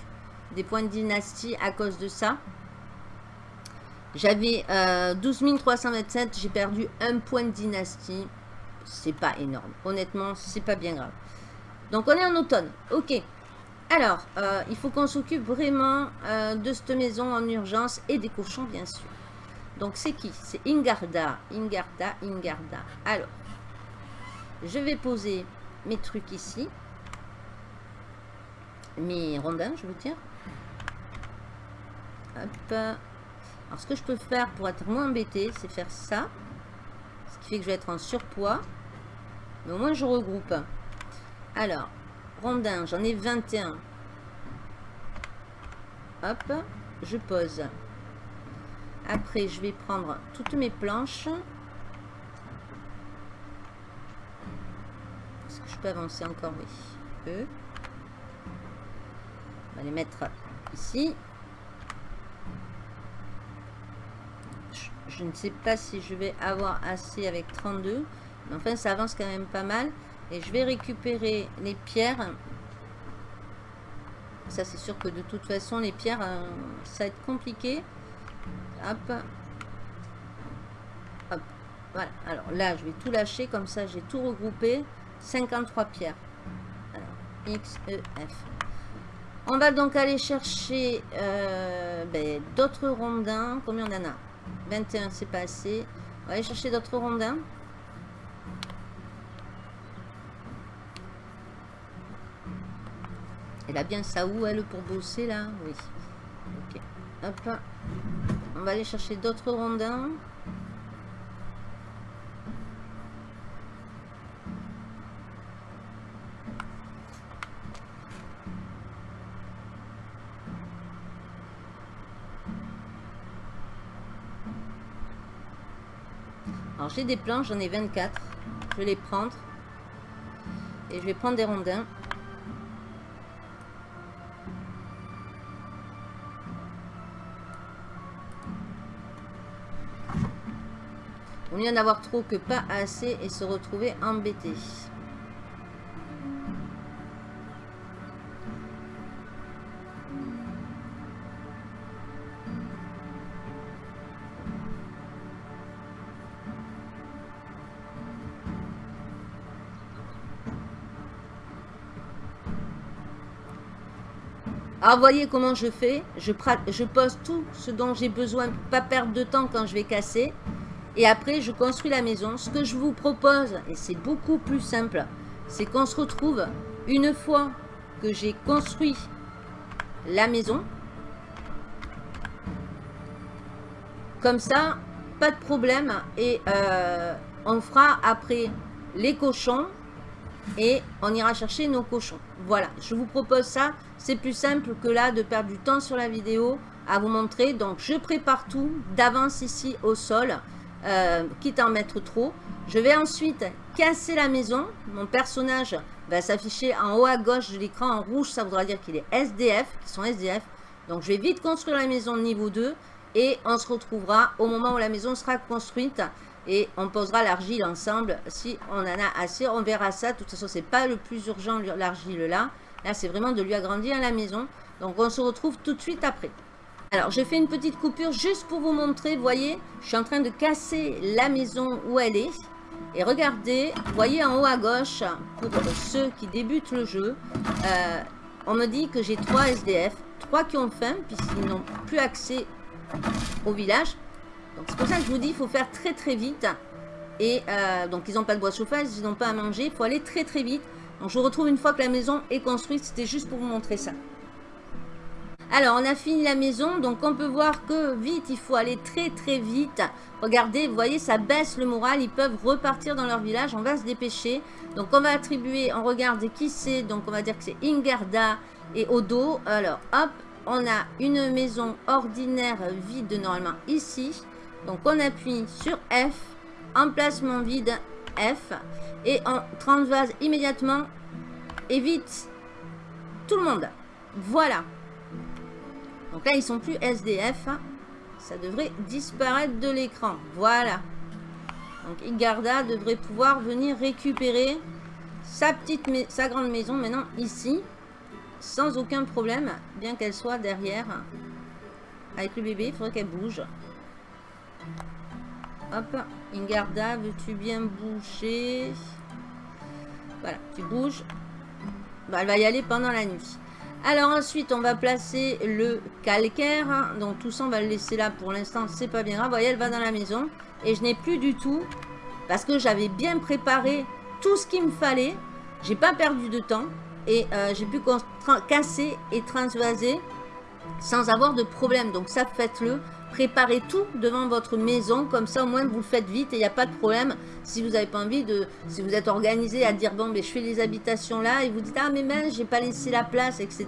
des points de dynastie à cause de ça. J'avais 12 euh, 327, j'ai perdu un point de dynastie. C'est pas énorme. Honnêtement, c'est pas bien grave. Donc on est en automne. Ok. Alors, euh, il faut qu'on s'occupe vraiment euh, de cette maison en urgence et des cochons, bien sûr. Donc, c'est qui? C'est Ingarda. Ingarda, Ingarda. Alors, je vais poser mes trucs ici. Mes rondins, je veux dire. Hop. Alors, ce que je peux faire pour être moins embêté, c'est faire ça. Ce qui fait que je vais être en surpoids. Mais au moins, je regroupe. Alors, rondins, j'en ai 21. Hop, je pose. Après, je vais prendre toutes mes planches. Est-ce que je peux avancer encore? Oui. E. On va les mettre ici. Je, ne sais pas si je vais avoir assez avec 32. Mais enfin, ça avance quand même pas mal. Et je vais récupérer les pierres. Ça, c'est sûr que de toute façon, les pierres, euh, ça va être compliqué. Hop. Hop. Voilà. Alors là, je vais tout lâcher. Comme ça, j'ai tout regroupé. 53 pierres. Alors, X, E, F. On va donc aller chercher euh, ben, d'autres rondins. Combien on en a? 21, c'est pas assez. On va aller chercher d'autres rondins. Elle a bien ça où, elle, pour bosser, là Oui. Ok. Hop. On va aller chercher d'autres rondins. Des planches, j'en ai 24. Je vais les prendre. Et je vais prendre des rondins. Vaut mieux en avoir trop que pas assez et se retrouver embêté. Alors, voyez comment je fais. Je, je pose tout ce dont j'ai besoin, pas perdre de temps quand je vais casser. Et après, je construis la maison. Ce que je vous propose, et c'est beaucoup plus simple, c'est qu'on se retrouve une fois que j'ai construit la maison. Comme ça, pas de problème. Et euh, on fera après les cochons et on ira chercher nos cochons. Voilà, je vous propose ça. C'est plus simple que là de perdre du temps sur la vidéo à vous montrer. Donc, je prépare tout d'avance ici au sol, euh, quitte à en mettre trop. Je vais ensuite casser la maison. Mon personnage va s'afficher en haut à gauche de l'écran en rouge. Ça voudra dire qu'il est SDF, qu'ils sont SDF. Donc, je vais vite construire la maison niveau 2 et on se retrouvera au moment où la maison sera construite et on posera l'argile ensemble si on en a assez. On verra ça. De toute façon, c'est pas le plus urgent l'argile là. Là, c'est vraiment de lui agrandir la maison. Donc, on se retrouve tout de suite après. Alors, j'ai fait une petite coupure juste pour vous montrer. Voyez, je suis en train de casser la maison où elle est. Et regardez, voyez en haut à gauche, pour ceux qui débutent le jeu, euh, on me dit que j'ai 3 SDF. 3 qui ont faim, puisqu'ils n'ont plus accès au village. Donc c'est pour ça que je vous dis, il faut faire très très vite. Et euh, donc ils n'ont pas de bois de chauffage, ils n'ont pas à manger, il faut aller très très vite. Donc je vous retrouve une fois que la maison est construite, c'était juste pour vous montrer ça. Alors, on a fini la maison, donc on peut voir que vite, il faut aller très très vite. Regardez, vous voyez, ça baisse le moral, ils peuvent repartir dans leur village, on va se dépêcher. Donc on va attribuer, on regarde qui c'est, donc on va dire que c'est Ingarda et Odo. Alors, hop, on a une maison ordinaire vide normalement ici. Donc on appuie sur F, emplacement vide F, et on transvase immédiatement, évite tout le monde. Voilà. Donc là, ils sont plus SDF. Ça devrait disparaître de l'écran. Voilà. Donc Igarda devrait pouvoir venir récupérer sa petite, sa grande maison maintenant ici sans aucun problème, bien qu'elle soit derrière. Avec le bébé, il faudrait qu'elle bouge. Hop, Ingarda, veux-tu bien bouger Voilà, tu bouges. Bah, elle va y aller pendant la nuit. Alors ensuite, on va placer le calcaire. Donc tout ça, on va le laisser là pour l'instant. C'est pas bien grave. Voyez, elle va dans la maison. Et je n'ai plus du tout, parce que j'avais bien préparé tout ce qu'il me fallait. J'ai pas perdu de temps et euh, j'ai pu casser et transvaser sans avoir de problème. Donc ça, faites-le. Préparez tout devant votre maison, comme ça au moins vous le faites vite et il n'y a pas de problème. Si vous n'avez pas envie de, si vous êtes organisé à dire bon, mais je fais les habitations là et vous dites ah mais mince, j'ai pas laissé la place, etc.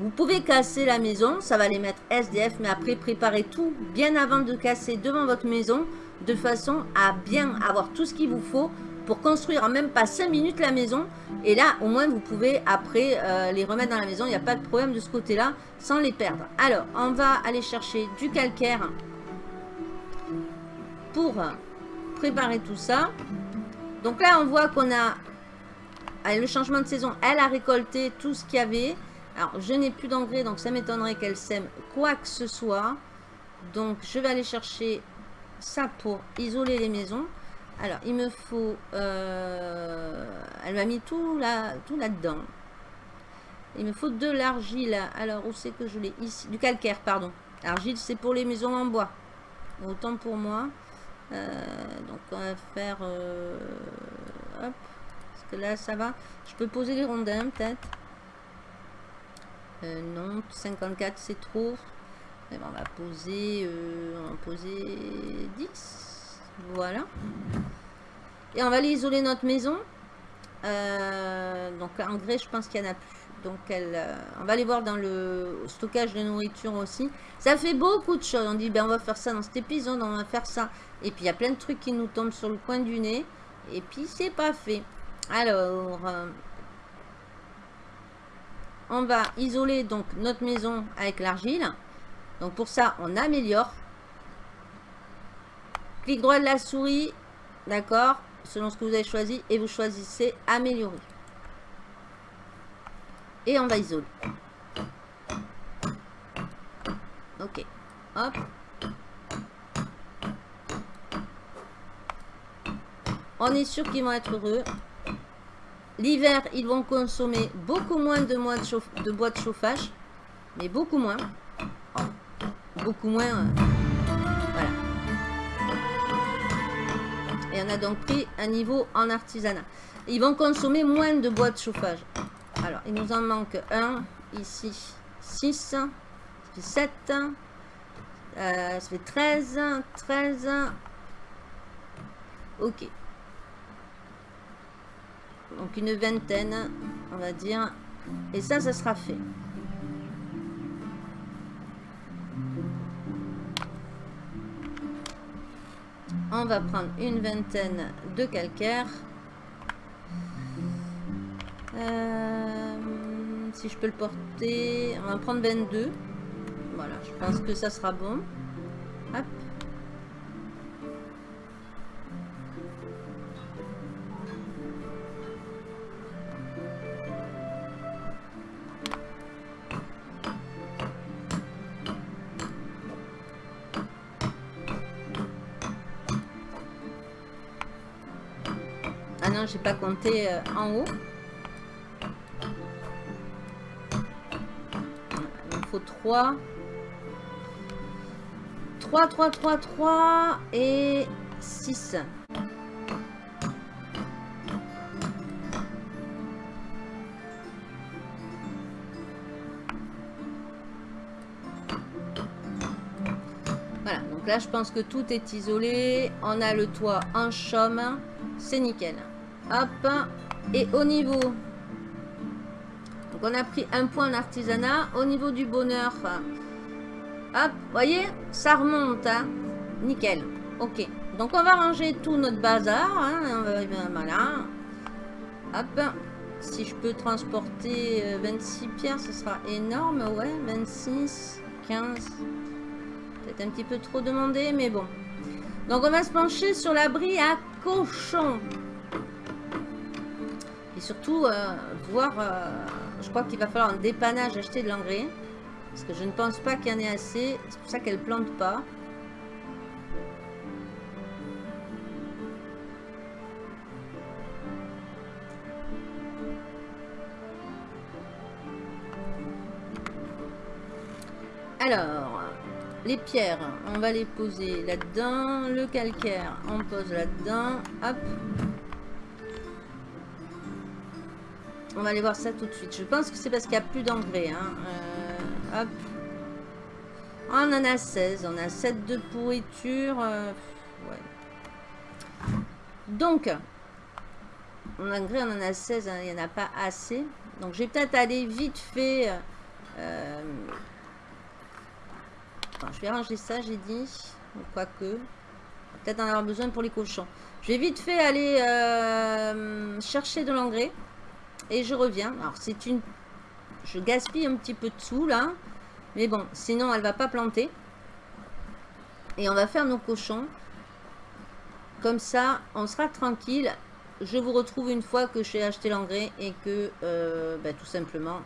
Vous pouvez casser la maison, ça va les mettre SDF, mais après préparez tout bien avant de casser devant votre maison de façon à bien avoir tout ce qu'il vous faut pour construire en même pas 5 minutes la maison. Et là, au moins, vous pouvez après euh, les remettre dans la maison. Il n'y a pas de problème de ce côté-là sans les perdre. Alors, on va aller chercher du calcaire pour préparer tout ça. Donc là, on voit qu'on a le changement de saison. Elle a récolté tout ce qu'il y avait. Alors, je n'ai plus d'engrais, donc ça m'étonnerait qu'elle sème quoi que ce soit. Donc, je vais aller chercher ça pour isoler les maisons. Alors, il me faut... Euh, elle m'a mis tout là tout là-dedans. il me faut de l'argile. Alors, où c'est que je l'ai? Ici. Du calcaire, pardon. L'argile, c'est pour les maisons en bois. Autant pour moi. Euh, donc, on va faire... Euh. Parce que là, ça va. Je peux poser les rondins, peut-être. non, 54, c'est trop. Eh ben, on va poser... on va poser 10. Voilà. Et on va aller isoler notre maison. Euh, donc en grès, je pense qu'il n'y en a plus. Donc elle, euh, on va aller voir dans le stockage de nourriture aussi. Ça fait beaucoup de choses. On dit, ben on va faire ça dans cet épisode, on va faire ça. Et puis il y a plein de trucs qui nous tombent sur le coin du nez. Et puis c'est pas fait. Alors, euh, on va isoler donc notre maison avec l'argile. Donc pour ça, on améliore. Clic droit de la souris, d'accord, selon ce que vous avez choisi, et vous choisissez améliorer. Et on va isoler. Ok, hop. On est sûr qu'ils vont être heureux. L'hiver, ils vont consommer beaucoup moins de, bois de chauffage. Mais beaucoup moins. Beaucoup moins. Euh, Et on a donc pris un niveau en artisanat. Ils vont consommer moins de bois de chauffage. Alors, il nous en manque un. Ici, 6. Ça fait 7. Euh, ça fait 13. 13. Ok. Donc une vingtaine, on va dire. Et ça, ça sera fait. On va prendre une vingtaine de calcaire. Euh, si je peux le porter, on va prendre 22. Voilà, je pense que ça sera bon. Hop. Non, j'ai pas compté euh, en haut. Il me faut 3. 3, 3, 3, 3 et 6. Voilà, donc là je pense que tout est isolé. On a le toit en chaume. C'est nickel. Hop. Et au niveau... Donc on a pris un point en artisanat. Au niveau du bonheur... Hop, voyez Ça remonte, hein Nickel. Ok. Donc on va ranger tout notre bazar. Hein, voilà. Hop. Si je peux transporter 26 euh, pierres, ce sera énorme. Ouais, 26, 15. Peut-être un petit peu trop demandé, mais bon. Donc on va se pencher sur l'abri à cochon. Surtout, euh, voir... Euh, je crois qu'il va falloir un dépannage acheter de l'engrais. Parce que je ne pense pas qu'il y en ait assez. C'est pour ça qu'elle plante pas. Alors, les pierres, on va les poser là-dedans. Le calcaire, on pose là-dedans. Hop. On va aller voir ça tout de suite. Je pense que c'est parce qu'il n'y a plus d'engrais. Hein. Euh, hop. On en a 16. On a 7 de pourriture. Euh, ouais. Donc, en engrais, on en a 16. Hein. Il n'y en a pas assez. Donc, je vais peut-être aller vite fait... Euh, je vais ranger ça, j'ai dit. Quoique. Peut-être en avoir besoin pour les cochons. Je vais vite fait aller chercher de l'engrais. Et je reviens. Alors, c'est une... Je gaspille un petit peu de sous, là. Mais bon, sinon, elle va pas planter. Et on va faire nos cochons. Comme ça, on sera tranquille. Je vous retrouve une fois que j'ai acheté l'engrais et que, euh, ben, tout simplement,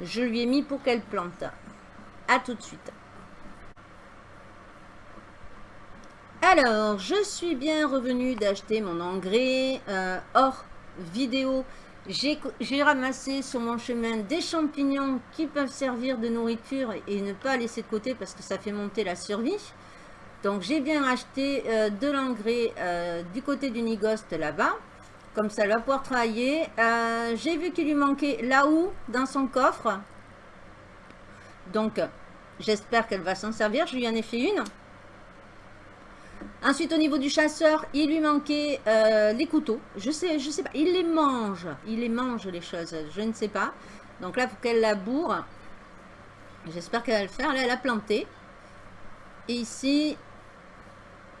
je lui ai mis pour qu'elle plante. A tout de suite. Alors, je suis bien revenu d'acheter mon engrais euh, hors vidéo. J'ai ramassé sur mon chemin des champignons qui peuvent servir de nourriture et ne pas laisser de côté parce que ça fait monter la survie. Donc j'ai bien acheté euh, de l'engrais euh, du côté du Nigost là-bas. Comme ça, elle va pouvoir travailler. j'ai vu qu'il lui manquait là-haut dans son coffre. Donc, j'espère qu'elle va s'en servir. Je lui en ai fait une. Ensuite, au niveau du chasseur, il lui manquait euh, les couteaux. Je sais, je sais pas. Il les mange. Il les mange, les choses. Je ne sais pas. Donc là, il faut qu'elle laboure. J'espère qu'elle va le faire. Là, elle a planté. Et ici...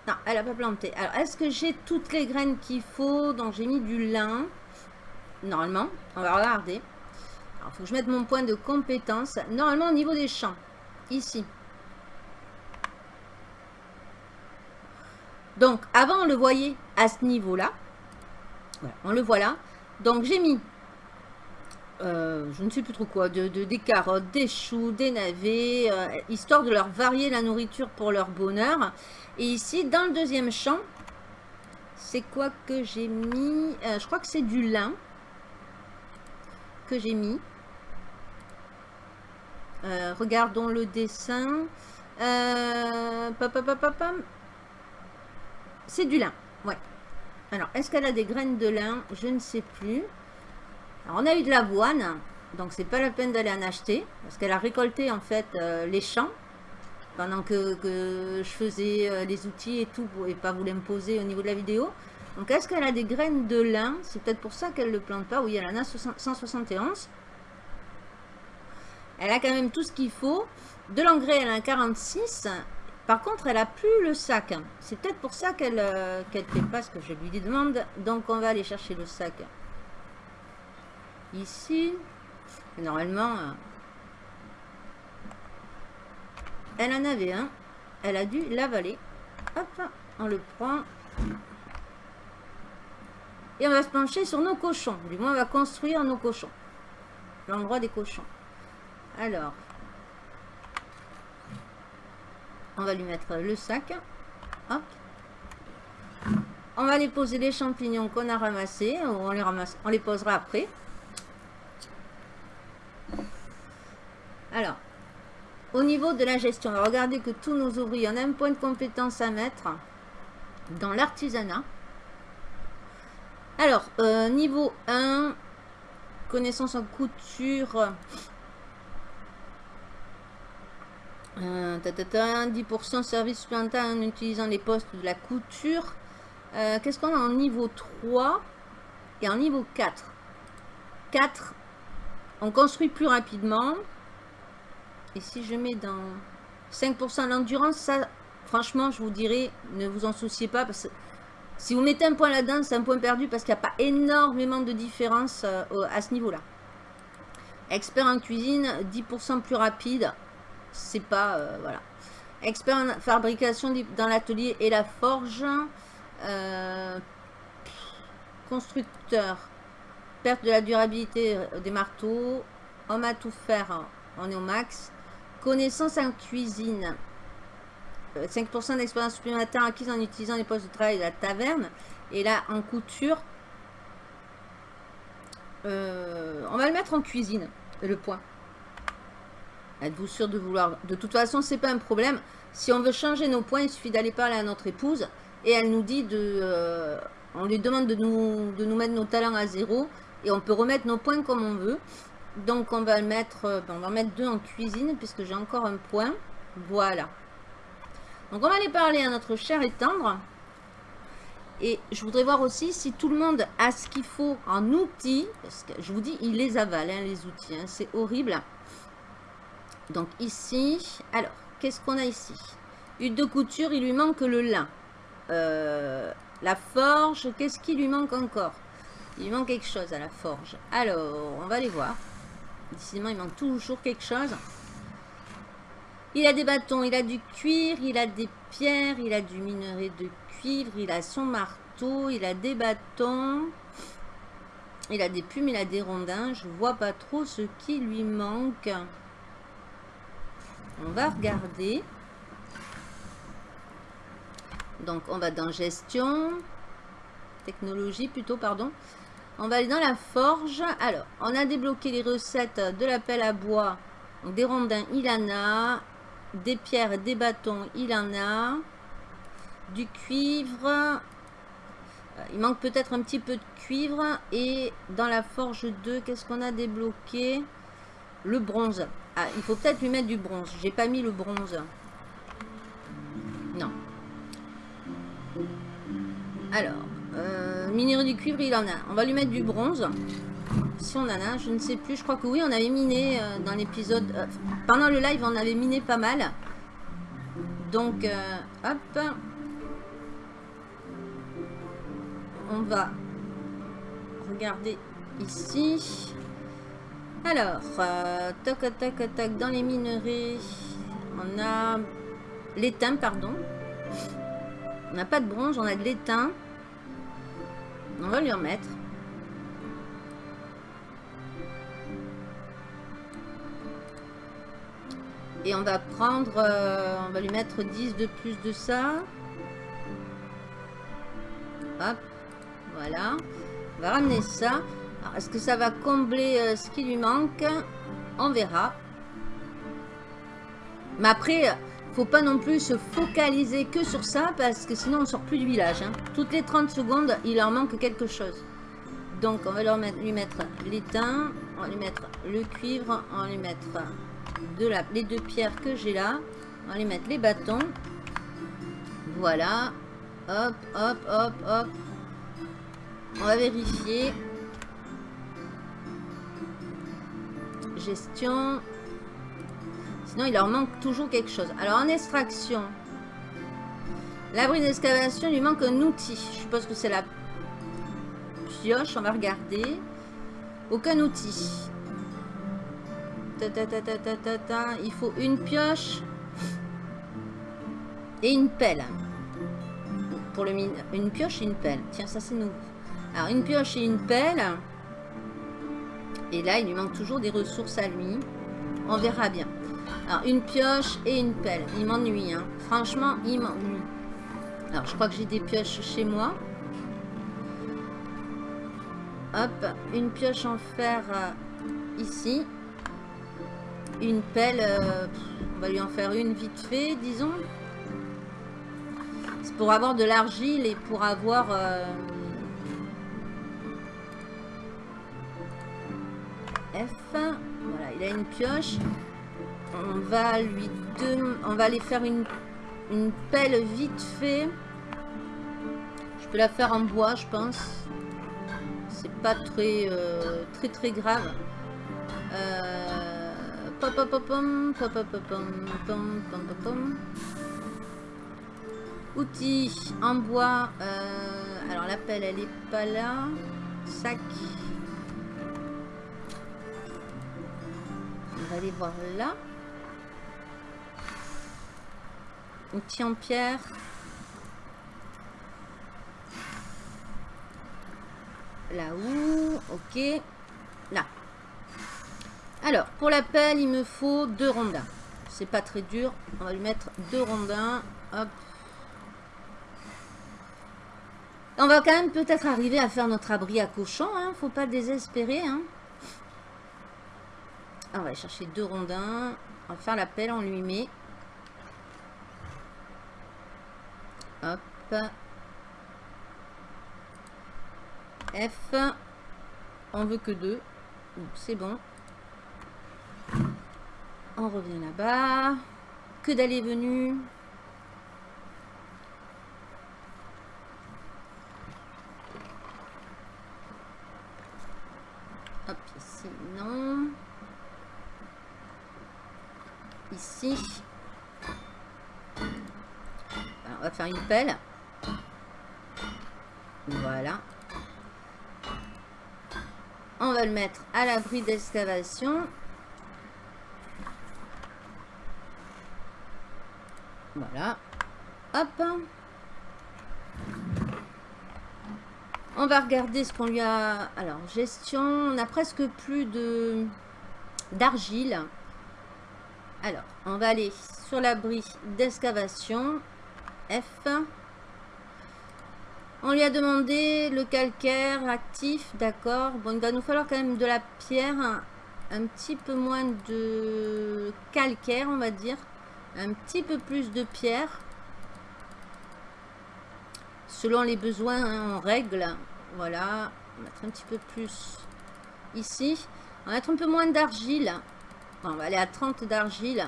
Non, elle n'a pas planté. Alors, est-ce que j'ai toutes les graines qu'il faut? Donc, j'ai mis du lin. Normalement. On va regarder. Il faut que je mette mon point de compétence. Normalement, au niveau des champs. Ici. Donc, avant, on le voyait à ce niveau-là. on le voit là. Donc, j'ai mis, euh, je ne sais plus trop quoi, de, des carottes, des choux, des navets, euh, histoire de leur varier la nourriture pour leur bonheur. Et ici, dans le deuxième champ, c'est quoi que j'ai mis? Euh, Je crois que c'est du lin que j'ai mis. regardons le dessin. C'est du lin, ouais. Alors, est-ce qu'elle a des graines de lin? Je ne sais plus. Alors, on a eu de l'avoine, donc c'est pas la peine d'aller en acheter, parce qu'elle a récolté en fait euh, les champs, pendant que, je faisais euh, les outils et tout, et pas vous l'imposer au niveau de la vidéo. Donc, est-ce qu'elle a des graines de lin? C'est peut-être pour ça qu'elle ne le plante pas. Oui, elle en a 171. Elle a quand même tout ce qu'il faut. De l'engrais, elle a un 46. Par contre, elle a plus le sac. C'est peut-être pour ça qu'elle euh, qu'elle fait pas ce que je lui demande. Donc, on va aller chercher le sac. Ici. Normalement, euh, elle en avait un. Elle a dû l'avaler. Hop, on le prend. Et on va se pencher sur nos cochons. Du moins, on va construire nos cochons. L'endroit des cochons. Alors, on va lui mettre le sac. On va les poser les champignons qu'on a ramassés. On les, ramasse, on les posera après. Alors, au niveau de la gestion, regarder que tous nos ouvriers, on a un point de compétence à mettre dans l'artisanat. Alors, euh, niveau 1, connaissance en couture. Euh, 10% service supplémentaire en utilisant les postes de la couture. Euh, qu'est-ce qu'on a en niveau 3 et en niveau 4 4, on construit plus rapidement. Et si je mets dans 5% l'endurance, ça, franchement, je vous dirais, ne vous en souciez pas. Si vous mettez un point là-dedans, c'est un point perdu parce qu'il n'y a pas énormément de différence euh, à ce niveau-là. Expert en cuisine, 10% plus rapide. C'est pas... Euh, voilà. Expert en fabrication dans l'atelier et la forge. Euh, constructeur. Perte de la durabilité des marteaux. Homme à tout faire, on est au max. Connaissance en cuisine. 5% euh, d'expérience supplémentaire acquise en utilisant les postes de travail de la taverne. Et là, en couture, euh, on va le mettre en cuisine, le point. Êtes-vous sûr de vouloir... De toute façon, c'est pas un problème. Si on veut changer nos points, il suffit d'aller parler à notre épouse. Et elle nous dit de... Euh, on lui demande de nous, de nous mettre nos talents à zéro. Et on peut remettre nos points comme on veut. Donc on va mettre, euh, ben, on va mettre deux en cuisine puisque j'ai encore un point. Voilà. Donc on va aller parler à notre cher et tendre. Et je voudrais voir aussi si tout le monde a ce qu'il faut en outils. Parce que je vous dis, il les avale, hein, les outils. Hein, c'est horrible. Donc ici, alors, qu'est-ce qu'on a ici? Huile de couture, il lui manque le lin. Euh, la forge, qu'est-ce qui lui manque encore? Il manque quelque chose à la forge. Alors, on va aller voir. Décidément, il manque toujours quelque chose. Il a des bâtons, il a du cuir, il a des pierres, il a du minerai de cuivre, il a son marteau, il a des bâtons. Il a des plumes, il a des rondins. Je vois pas trop ce qui lui manque. On va regarder. Donc, on va dans gestion. Technologie plutôt, pardon. On va aller dans la forge. Alors, on a débloqué les recettes de la pelle à bois. des rondins, il en a. Des pierres, des bâtons, il en a. Du cuivre. Euh, il manque peut-être un petit peu de cuivre. Et dans la forge 2, qu'est-ce qu'on a débloqué? Le bronze. Ah, il faut peut-être lui mettre du bronze. J'ai pas mis le bronze. Non. Alors, euh, minerai du cuivre, il en a. On va lui mettre du bronze. Si on en a, je ne sais plus. Je crois que oui, on avait miné euh, dans l'épisode... Euh, pendant le live, on avait miné pas mal. Donc, euh, hop. On va regarder ici. Alors, toc, toc, toc, dans les minerais, on a l'étain, pardon. On n'a pas de bronze, on a de l'étain. On va lui en mettre. Et on va prendre, euh, on va lui mettre 10 de plus de ça. Hop, voilà. On va ramener ça. Est-ce que ça va combler euh, ce qui lui manque? On verra. Mais après, faut pas non plus se focaliser que sur ça parce que sinon on sort plus du village. Hein. Toutes les 30 secondes, il leur manque quelque chose. Donc on va leur mettre, lui mettre l'étain, on va lui mettre le cuivre, on va lui mettre de la, les deux pierres que j'ai là. On va lui mettre les bâtons. Voilà. Hop, hop, hop, hop. On va vérifier. Gestion. Sinon, il leur manque toujours quelque chose. Alors, en extraction, L'abri d'excavation, lui manque un outil. Je suppose que c'est la pioche. On va regarder. Aucun outil. Il faut une pioche et une pelle. Pour le mine. Une pioche et une pelle. Tiens, ça c'est nouveau. Alors, une pioche et une pelle. Et là, il lui manque toujours des ressources à lui. On verra bien. Alors, une pioche et une pelle. Il m'ennuie, hein. Franchement, il m'ennuie. Alors, je crois que j'ai des pioches chez moi. Hop, une pioche en fer euh, ici. Une pelle, euh, on va lui en faire une vite fait, disons. C'est pour avoir de l'argile et pour avoir... Euh, F. Voilà, il a une pioche. On va lui on va aller faire une, une pelle vite fait. Je peux la faire en bois, je pense. C'est pas très, euh, très, très grave. Euh. Outils en bois. Euh, alors la pelle, elle est pas là. Sac. On va aller voir là. Outils en pierre. Là où? Ok. Là. Alors, pour la pelle, il me faut deux rondins. C'est pas très dur. On va lui mettre deux rondins. Hop. On va quand même peut-être arriver à faire notre abri à cochon. Hein. Faut pas désespérer. Hein. On va chercher deux rondins. On va faire la pelle, on lui met. Hop. F. On veut que deux. C'est bon. On revient là-bas. Que d'aller venu. Hop, ici, non. Ici. on va faire une pelle. Voilà. On va le mettre à l'abri d'excavation. Voilà. Hop. On va regarder ce qu'on lui a... Alors, gestion, on a presque plus de d'argile. Alors, on va aller sur l'abri d'excavation. F. On lui a demandé le calcaire actif, d'accord. Bon, il va nous falloir quand même de la pierre, un, petit peu moins de calcaire, on va dire. Un petit peu plus de pierre. Selon les besoins, hein, en règle. Voilà. On va mettre un petit peu plus ici. On va mettre un peu moins d'argile. On va aller à 30 d'argile.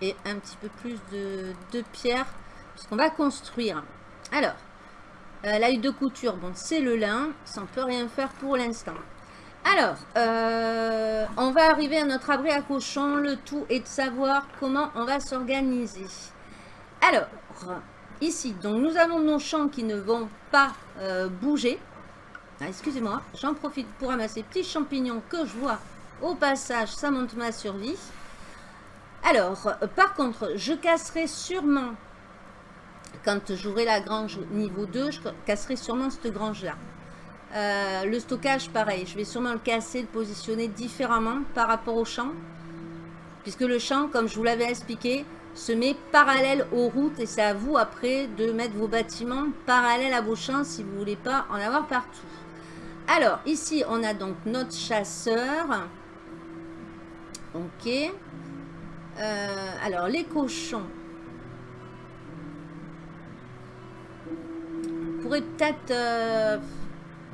Et un petit peu plus de, de pierre. Parce qu'on va construire. Alors, euh, de couture, bon, c'est le lin. Ça ne peut rien faire pour l'instant. Alors, euh, on va arriver à notre abri à cochon. Le tout est de savoir comment on va s'organiser. Alors, ici, donc nous avons nos champs qui ne vont pas euh, bouger. Ah, excusez-moi, j'en profite pour ramasser petits champignons que je vois au passage. Ça monte ma survie. Alors, par contre, je casserai sûrement quand j'aurai la grange niveau 2, je casserai sûrement cette grange-là. Euh, le stockage, pareil, je vais sûrement le casser, le positionner différemment par rapport au champ. Puisque le champ, comme je vous l'avais expliqué, se met parallèle aux routes et c'est à vous après de mettre vos bâtiments parallèles à vos champs si vous voulez pas en avoir partout. Alors, ici, on a donc notre chasseur. Ok. Euh, alors, les cochons. pourrait peut-être... Euh,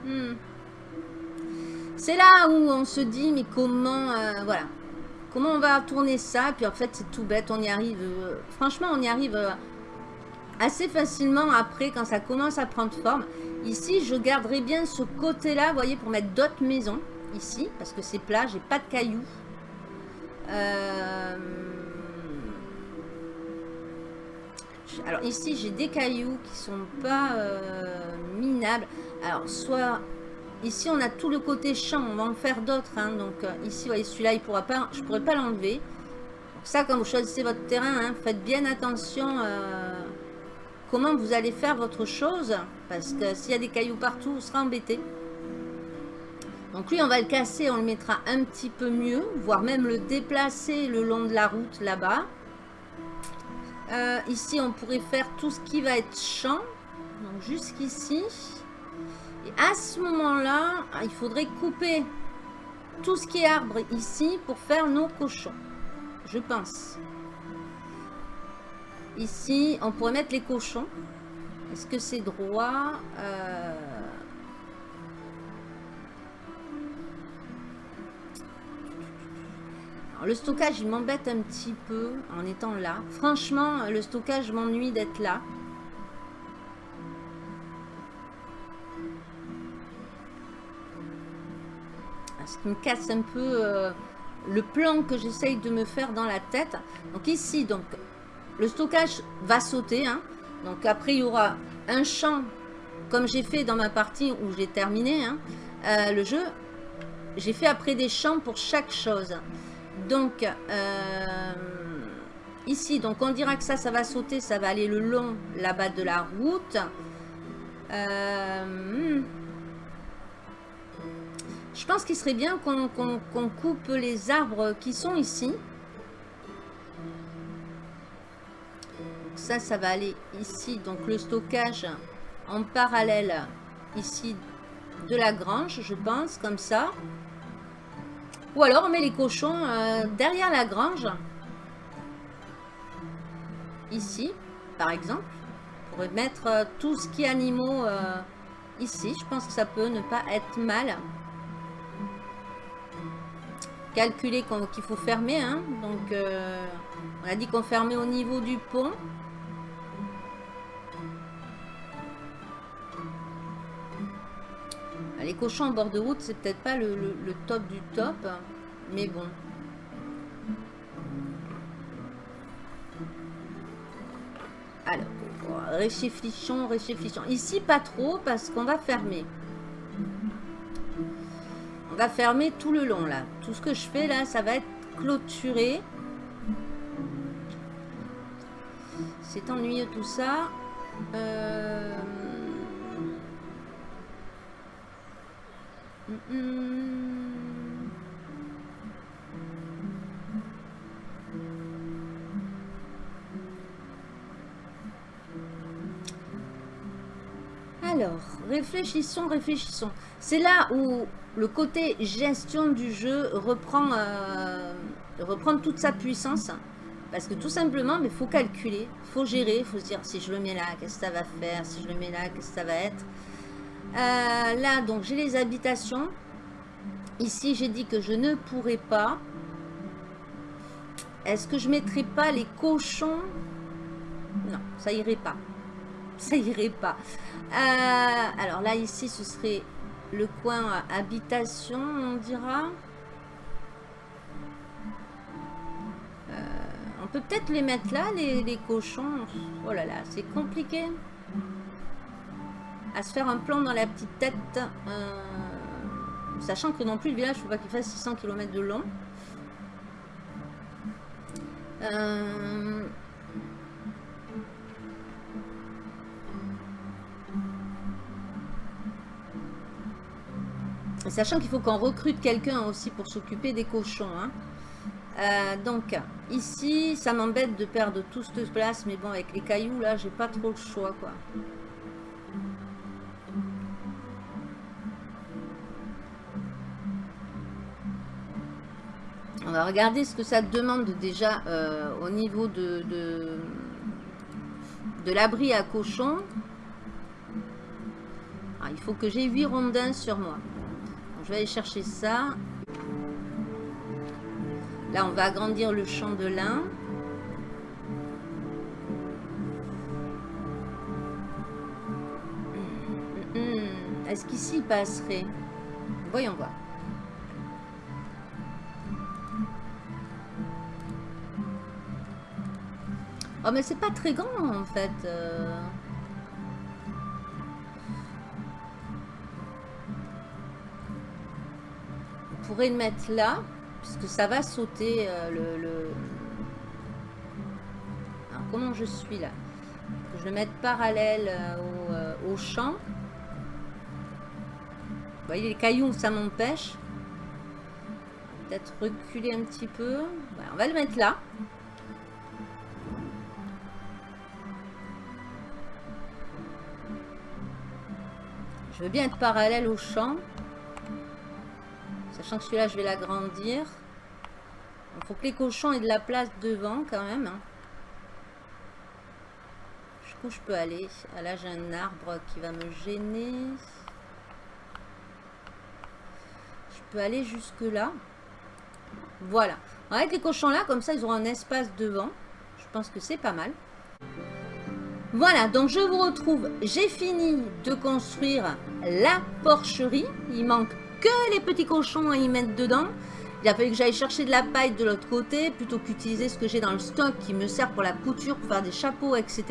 hmm. C'est là où on se dit, mais comment... Euh, voilà. Comment on va tourner ça? Puis en fait, c'est tout bête, on y arrive... Franchement, on y arrive assez facilement après, quand ça commence à prendre forme. Ici, je garderai bien ce côté-là, vous voyez, pour mettre d'autres maisons. Ici, parce que c'est plat, j'ai pas de cailloux. Alors ici, j'ai des cailloux qui sont pas euh, minables. Alors, soit... Ici, on a tout le côté champ. On va en faire d'autres. Hein. Donc, euh, ici, voyez, celui-là, il pourra pas, je pourrais pas l'enlever. Ça, quand vous choisissez votre terrain, hein, faites bien attention euh, comment vous allez faire votre chose. Parce que s'il y a des cailloux partout, vous serez embêté. Donc lui, on va le casser, on le mettra un petit peu mieux, voire même le déplacer le long de la route là-bas. Euh, ici, on pourrait faire tout ce qui va être champ. Donc, jusqu'ici. Et à ce moment-là, il faudrait couper tout ce qui est arbre ici pour faire nos cochons. Je pense. Ici, on pourrait mettre les cochons. Est-ce que c'est droit? Euh, le stockage, il m'embête un petit peu en étant là. Franchement, le stockage m'ennuie d'être là. Ce qui me casse un peu euh, le plan que j'essaye de me faire dans la tête. Donc ici, donc, le stockage va sauter. Hein. Donc après, il y aura un champ, comme j'ai fait dans ma partie où j'ai terminé hein, euh, le jeu. J'ai fait après des champs pour chaque chose. Donc, euh, ici, donc on dira que ça, ça va sauter, ça va aller le long là-bas de la route. Euh, je pense qu'il serait bien qu'on coupe les arbres qui sont ici. Ça, ça va aller ici. Donc le stockage en parallèle ici de la grange, je pense, comme ça. Ou alors on met les cochons euh, derrière la grange. Ici, par exemple. On pourrait mettre euh, tout ce qui est animaux euh, ici. Je pense que ça peut ne pas être mal. Calculer qu'il faut fermer. Hein. Donc, on a dit qu'on fermait au niveau du pont. Les cochons en bord de route, c'est peut-être pas le, top du top, mais bon. Alors, réfléchissons, réfléchissons. Ici, pas trop, parce qu'on va fermer. On va fermer tout le long, là. Tout ce que je fais, là, ça va être clôturé. C'est ennuyeux, tout ça. Euh... réfléchissons, réfléchissons. C'est là où le côté gestion du jeu reprend, euh, reprend toute sa puissance. Parce que tout simplement, il faut calculer, il faut gérer, il faut se dire si je le mets là, qu'est-ce que ça va faire Si je le mets là, qu'est-ce que ça va être euh, là, donc, j'ai les habitations. Ici, j'ai dit que je ne pourrais pas. Est-ce que je mettrai pas les cochons? Non, ça irait pas. Ça irait pas. Euh, alors là, ici, ce serait le coin habitation, on dira. Euh, on peut peut-être les mettre là, les, cochons. Oh là là, c'est compliqué à se faire un plan dans la petite tête. Euh, sachant que non plus le village, il faut pas qu'il fasse 600 km de long. Euh, sachant qu'il faut qu'on recrute quelqu'un aussi pour s'occuper des cochons. Hein. Euh, donc, ici, ça m'embête de perdre tout cette place, mais bon, avec les cailloux, là, j'ai pas trop le choix, quoi. On va regarder ce que ça demande déjà euh, au niveau de, de, l'abri à cochon. Ah, il faut que j'ai 8 rondins sur moi. Je vais aller chercher ça. Là, on va agrandir le champ de lin. Hum, hum, hum. Est-ce qu'ici, il passerait? Voyons voir. Oh, mais c'est pas très grand, en fait. Euh. Pourrait le mettre là, puisque ça va sauter euh, le, Alors, comment je suis là? Que Je le mette parallèle euh, au, champ. Vous voyez les cailloux, ça m'empêche. Peut-être reculer un petit peu. on va le mettre là. Je veux bien être parallèle au champ. Que celui-là, je vais l'agrandir. Il faut que les cochons aient de la place devant quand même. Hein. Jusqu'où je peux aller? Ah, Là, j'ai un arbre qui va me gêner. Je peux aller jusque là. Voilà. Avec les cochons là, comme ça, ils auront un espace devant. Je pense que c'est pas mal. Voilà, donc je vous retrouve. J'ai fini de construire la porcherie. Il manque que les petits cochons à y mettre dedans. Il a fallu que j'aille chercher de la paille de l'autre côté, plutôt qu'utiliser ce que j'ai dans le stock qui me sert pour la couture, pour faire des chapeaux, etc.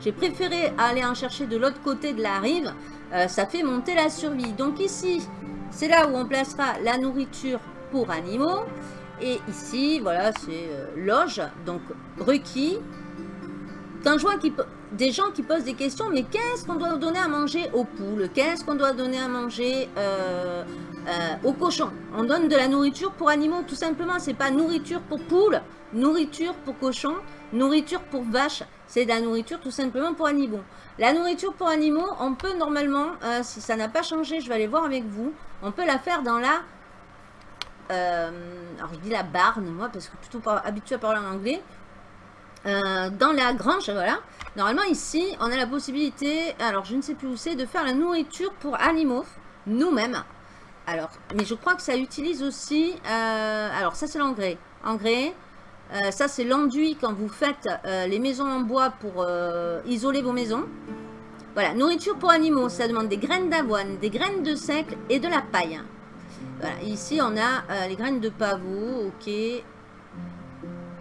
J'ai préféré aller en chercher de l'autre côté de la rive. Euh, ça fait monter la survie. Donc ici, c'est là où on placera la nourriture pour animaux. Et ici, voilà, c'est euh, loge, donc requis. Quand je vois des gens qui posent des questions, mais qu'est-ce qu'on doit donner à manger aux poules? Qu'est-ce qu'on doit donner à manger euh, euh, aux cochons On donne de la nourriture pour animaux, tout simplement. C'est pas nourriture pour poules, nourriture pour cochons, nourriture pour vaches. C'est de la nourriture tout simplement pour animaux. La nourriture pour animaux, on peut normalement, euh, si ça n'a pas changé, je vais aller voir avec vous, on peut la faire dans la... alors je dis la barne, moi, parce que plutôt pas habitué à parler en anglais. dans la grange, voilà. Normalement, ici, on a la possibilité, alors je ne sais plus où c'est, de faire la nourriture pour animaux, nous-mêmes. Alors, mais je crois que ça utilise aussi, euh, alors ça c'est l'engrais. Engrais, euh, ça c'est l'enduit quand vous faites euh, les maisons en bois pour isoler vos maisons. Voilà, nourriture pour animaux, ça demande des graines d'avoine, des graines de seigle et de la paille. Voilà, ici on a les graines de pavot, ok.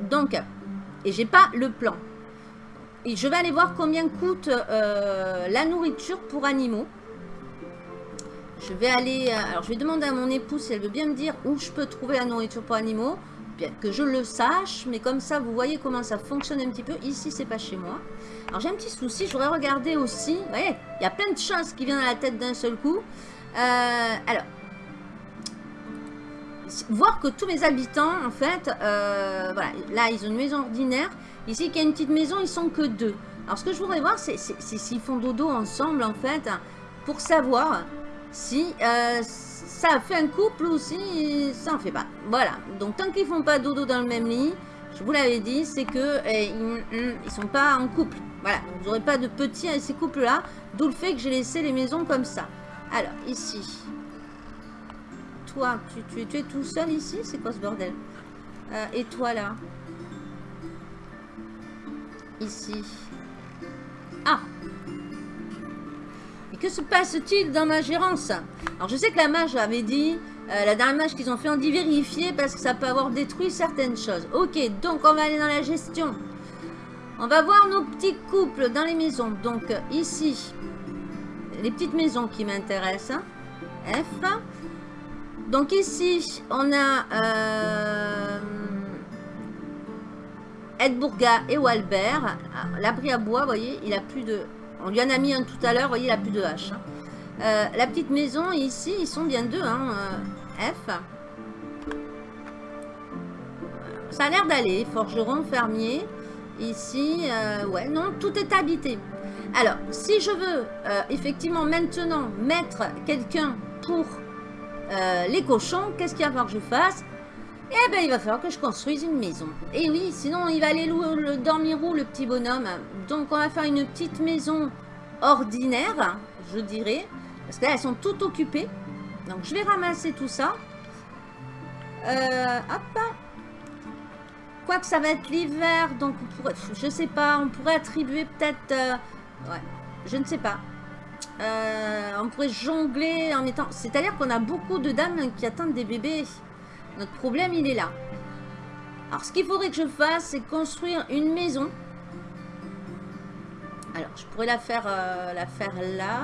Donc, et j'ai pas le plan je vais aller voir combien coûte la nourriture pour animaux. Je vais aller... Euh, alors, je vais demander à mon épouse si elle veut bien me dire où je peux trouver la nourriture pour animaux. Bien que je le sache, mais comme ça, vous voyez comment ça fonctionne un petit peu. Ici, c'est pas chez moi. Alors, j'ai un petit souci. Je voudrais regarder aussi... Vous voyez, il y a plein de choses qui viennent à la tête d'un seul coup. Euh, alors, voir que tous mes habitants, en fait, voilà, là, ils ont une maison ordinaire. Ici, qu'il y a une petite maison, ils sont que deux. Alors, ce que je voudrais voir, c'est s'ils font dodo ensemble, en fait, pour savoir si euh, ça fait un couple ou si ça en fait pas. Voilà. Donc, tant qu'ils font pas dodo dans le même lit, je vous l'avais dit, c'est que eh, ils, sont pas en couple. Voilà. vous n'aurez pas de petits à ces couples-là. D'où le fait que j'ai laissé les maisons comme ça. Alors, ici. Toi, tu, es tout seul ici? C'est quoi ce bordel? Euh, Et toi, là? Ici. Ah que se passe-t-il dans ma gérance Alors je sais que la mage avait dit, euh, la dernière mage qu'ils ont fait, on dit vérifier parce que ça peut avoir détruit certaines choses. Ok, donc on va aller dans la gestion. On va voir nos petits couples dans les maisons. Donc ici, les petites maisons qui m'intéressent. F. Donc ici, on a... Euh, Edbourga et Walbert. Ah, l'abri à bois, vous voyez, il a plus de... On lui en a mis un tout à l'heure, voyez, il a plus de hache. Hein. Euh, la petite maison, ici, ils sont bien deux. Hein, euh, F. Ça a l'air d'aller. Forgeron, fermier. Ici, euh, ouais, non, tout est habité. Alors, si je veux effectivement maintenant mettre quelqu'un pour les cochons, qu'est-ce qu'il va falloir que je fasse? Eh ben, il va falloir que je construise une maison. Et oui, sinon, il va aller le dormir où, le petit bonhomme? Donc, on va faire une petite maison ordinaire, je dirais. Parce que là, elles sont toutes occupées. Donc, je vais ramasser tout ça. Euh, hop. Quoique ça va être l'hiver, donc on pourrait, je sais pas, on pourrait attribuer peut-être, euh, ouais, je ne sais pas. Euh, on pourrait jongler en mettant, c'est-à-dire qu'on a beaucoup de dames qui attendent des bébés. Notre problème, il est là. Alors, ce qu'il faudrait que je fasse, c'est construire une maison Alors, je pourrais la faire, euh, la faire là.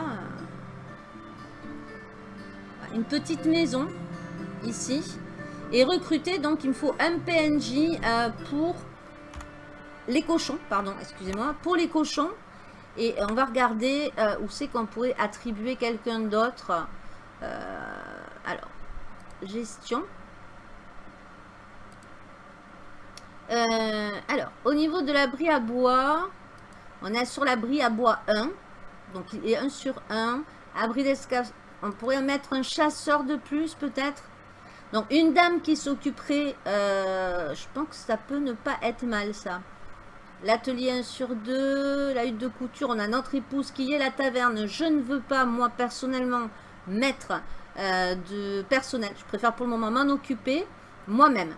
Une petite maison, ici. Et recruter, donc il me faut un PNJ euh, pour les cochons, pardon, excusez-moi, pour les cochons. Et on va regarder euh, où c'est qu'on pourrait attribuer quelqu'un d'autre. alors, gestion. Alors, au niveau de l'abri à bois, on est sur l'abri à bois 1. Donc, il est 1 sur 1. Abri d'escalade. On pourrait mettre un chasseur de plus, peut-être. Donc, une dame qui s'occuperait. Euh, je pense que ça peut ne pas être mal, ça. L'atelier 1 sur 2. La hutte de couture. On a notre épouse qui est la taverne. Je ne veux pas, moi, personnellement, mettre euh, de personnel. Je préfère pour le moment m'en occuper moi-même.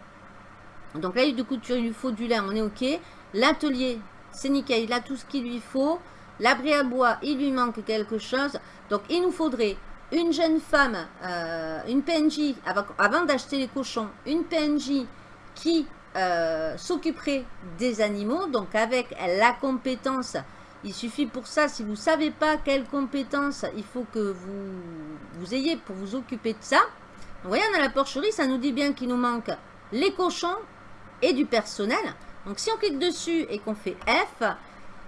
Donc, hutte de couture, il lui faut du lin. On est OK. L'atelier, c'est nickel, il a tout ce qu'il lui faut. L'abri à bois, il lui manque quelque chose. Donc, il nous faudrait une jeune femme, euh, une PNJ, avant, d'acheter les cochons, une PNJ qui euh, s'occuperait des animaux. Donc, avec la compétence, il suffit pour ça, si vous ne savez pas quelle compétence il faut que vous, ayez pour vous occuper de ça. Vous voyez, on la porcherie, ça nous dit bien qu'il nous manque les cochons et du personnel. Donc, si on clique dessus et qu'on fait F,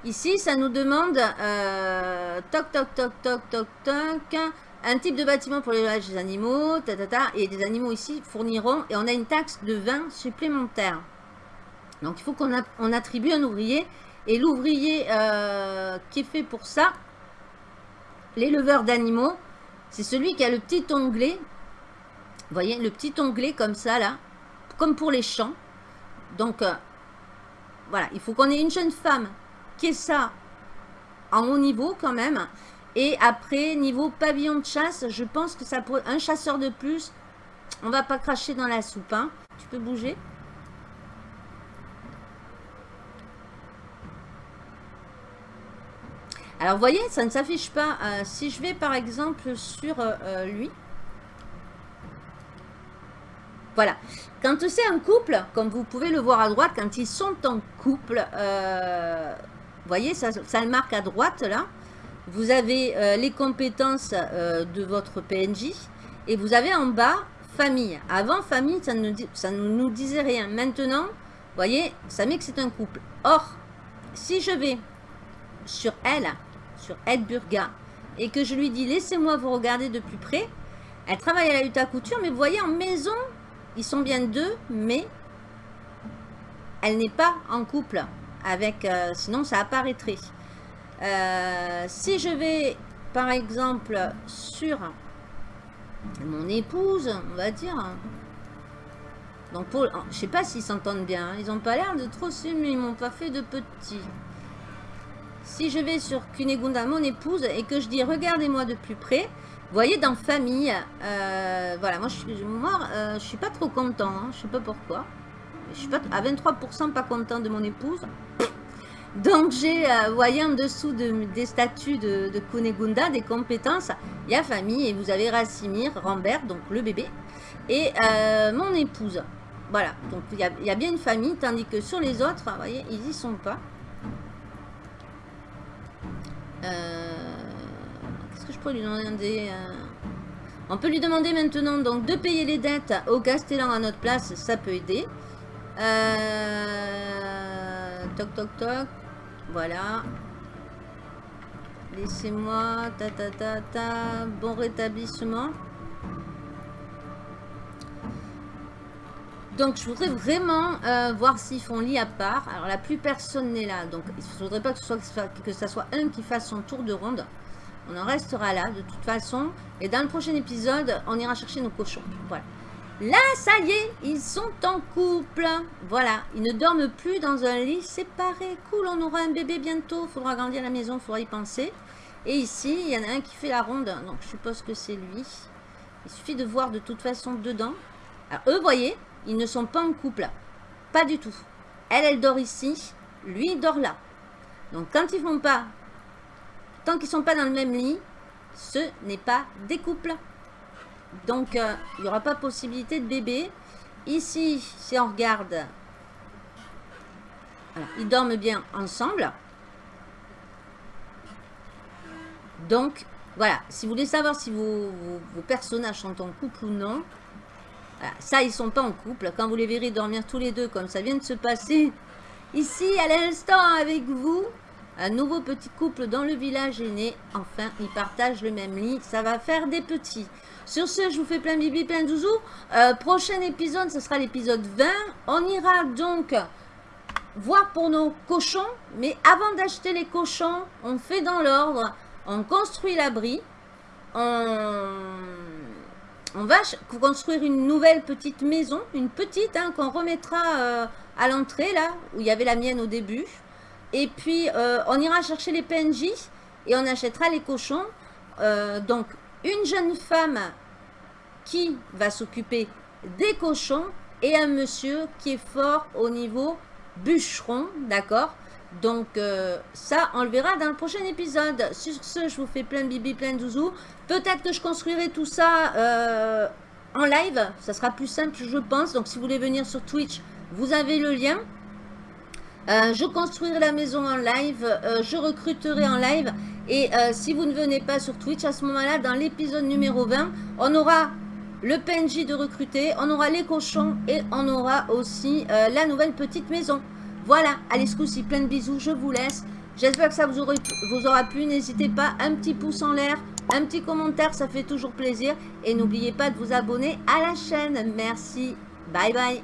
ici, ça nous demande euh, toc, toc, toc, toc, toc, toc, un type de bâtiment pour l'élevage des animaux, ta, et des animaux ici fourniront, et on a une taxe de 20 supplémentaire. Donc, il faut qu'on on attribue un ouvrier, et l'ouvrier euh, qui est fait pour ça, l'éleveur d'animaux, c'est celui qui a le petit onglet, vous voyez, le petit onglet comme ça, là, comme pour les champs. Donc, euh, voilà, il faut qu'on ait une jeune femme qui ait ça en haut niveau quand même. Et après, niveau pavillon de chasse, je pense que ça pourrait... Un chasseur de plus, on va pas cracher dans la soupe. Hein. Tu peux bouger Alors, vous voyez, ça ne s'affiche pas. Euh, si je vais, par exemple, sur euh, lui, voilà. Quand c'est un couple, comme vous pouvez le voir à droite, quand ils sont en couple, euh, vous voyez, ça, le marque à droite là. Vous avez euh, les compétences euh, de votre PNJ et vous avez en bas famille. Avant famille, ça ne, nous disait rien. Maintenant, vous voyez, ça met que c'est un couple. Or, si je vais sur elle, sur Edburga, et que je lui dis laissez-moi vous regarder de plus près, elle travaille à la lutte à couture, mais vous voyez en maison, ils sont bien deux, mais elle n'est pas en couple avec, euh, sinon ça apparaîtrait. Euh, si je vais, par exemple, sur mon épouse, on va dire, donc pour, je sais pas s'ils s'entendent bien, hein. ils n'ont pas l'air de trop mais ils m'ont pas fait de petits. Si je vais sur Kunegunda, mon épouse, et que je dis regardez-moi de plus près, vous voyez, dans famille, euh, voilà, moi je suis, euh, pas trop content, hein, je sais pas pourquoi. Je suis pas à 23% pas content de mon épouse. Donc j'ai, euh, vous voyez en dessous de, des statuts de, de Kunegunda, des compétences, il y a famille et vous avez Rassimir, Rambert, donc le bébé, et mon épouse. Voilà, donc il y, a, bien une famille, tandis que sur les autres, vous voyez, ils y sont pas. Euh, lui demander... Euh, on peut lui demander maintenant donc de payer les dettes au Castellan à notre place, ça peut aider. Euh, toc toc toc. Voilà. Laissez-moi. Ta ta ta ta. Bon rétablissement. Donc je voudrais vraiment euh, voir s'ils font lit à part. Alors là, plus personne n'est là. Donc il ne faudrait pas que ce, soit un qui fasse son tour de ronde. On en restera là de toute façon. Et dans le prochain épisode, on ira chercher nos cochons. Voilà. Là, ça y est, ils sont en couple. Voilà, ils ne dorment plus dans un lit séparé. Cool, on aura un bébé bientôt. Faudra agrandir la maison, faudra y penser. Et ici, il y en a un qui fait la ronde. Donc, je suppose que c'est lui. Il suffit de voir de toute façon dedans. Alors, eux, voyez, ils ne sont pas en couple. Pas du tout. Elle, elle dort ici. Lui, il dort là. Donc, quand ils font pas Tant qu'ils ne sont pas dans le même lit, ce n'est pas des couples. Donc, euh, il n'y aura pas possibilité de bébé. Ici, si on regarde, ils dorment bien ensemble. Donc, voilà. Si vous voulez savoir si vos, vos, personnages sont en couple ou non, ça, ils sont pas en couple. Quand vous les verrez dormir tous les deux, comme ça vient de se passer ici, à l'instant, avec vous, un nouveau petit couple dans le village est né. Enfin, ils partagent le même lit. Ça va faire des petits. Sur ce, je vous fais plein bibi, plein douzou. Euh, prochain épisode, ce sera l'épisode 20. On ira donc voir pour nos cochons. Mais avant d'acheter les cochons, on fait dans l'ordre. On construit l'abri. On... on... va construire une nouvelle petite maison. Une petite hein, qu'on remettra euh, à l'entrée, là, où il y avait la mienne au début. Et puis, euh, on ira chercher les PNJ et on achètera les cochons. Euh, donc, une jeune femme qui va s'occuper des cochons et un monsieur qui est fort au niveau bûcheron, d'accord? Donc, euh, ça, on le verra dans le prochain épisode. Sur ce, je vous fais plein de bibi, plein de zouzou. Peut-être que je construirai tout ça en live. Ça sera plus simple, je pense. Donc, si vous voulez venir sur Twitch, vous avez le lien. Euh, je construirai la maison en live, euh, je recruterai en live. Et euh, si vous ne venez pas sur Twitch, à ce moment-là, dans l'épisode numéro 20, on aura le PNJ de recruter, on aura les cochons et on aura aussi la nouvelle petite maison. Voilà, allez ce coup-ci, plein de bisous, je vous laisse. J'espère que ça vous, vous aura plu. N'hésitez pas, un petit pouce en l'air, un petit commentaire, ça fait toujours plaisir. Et n'oubliez pas de vous abonner à la chaîne. Merci, bye bye.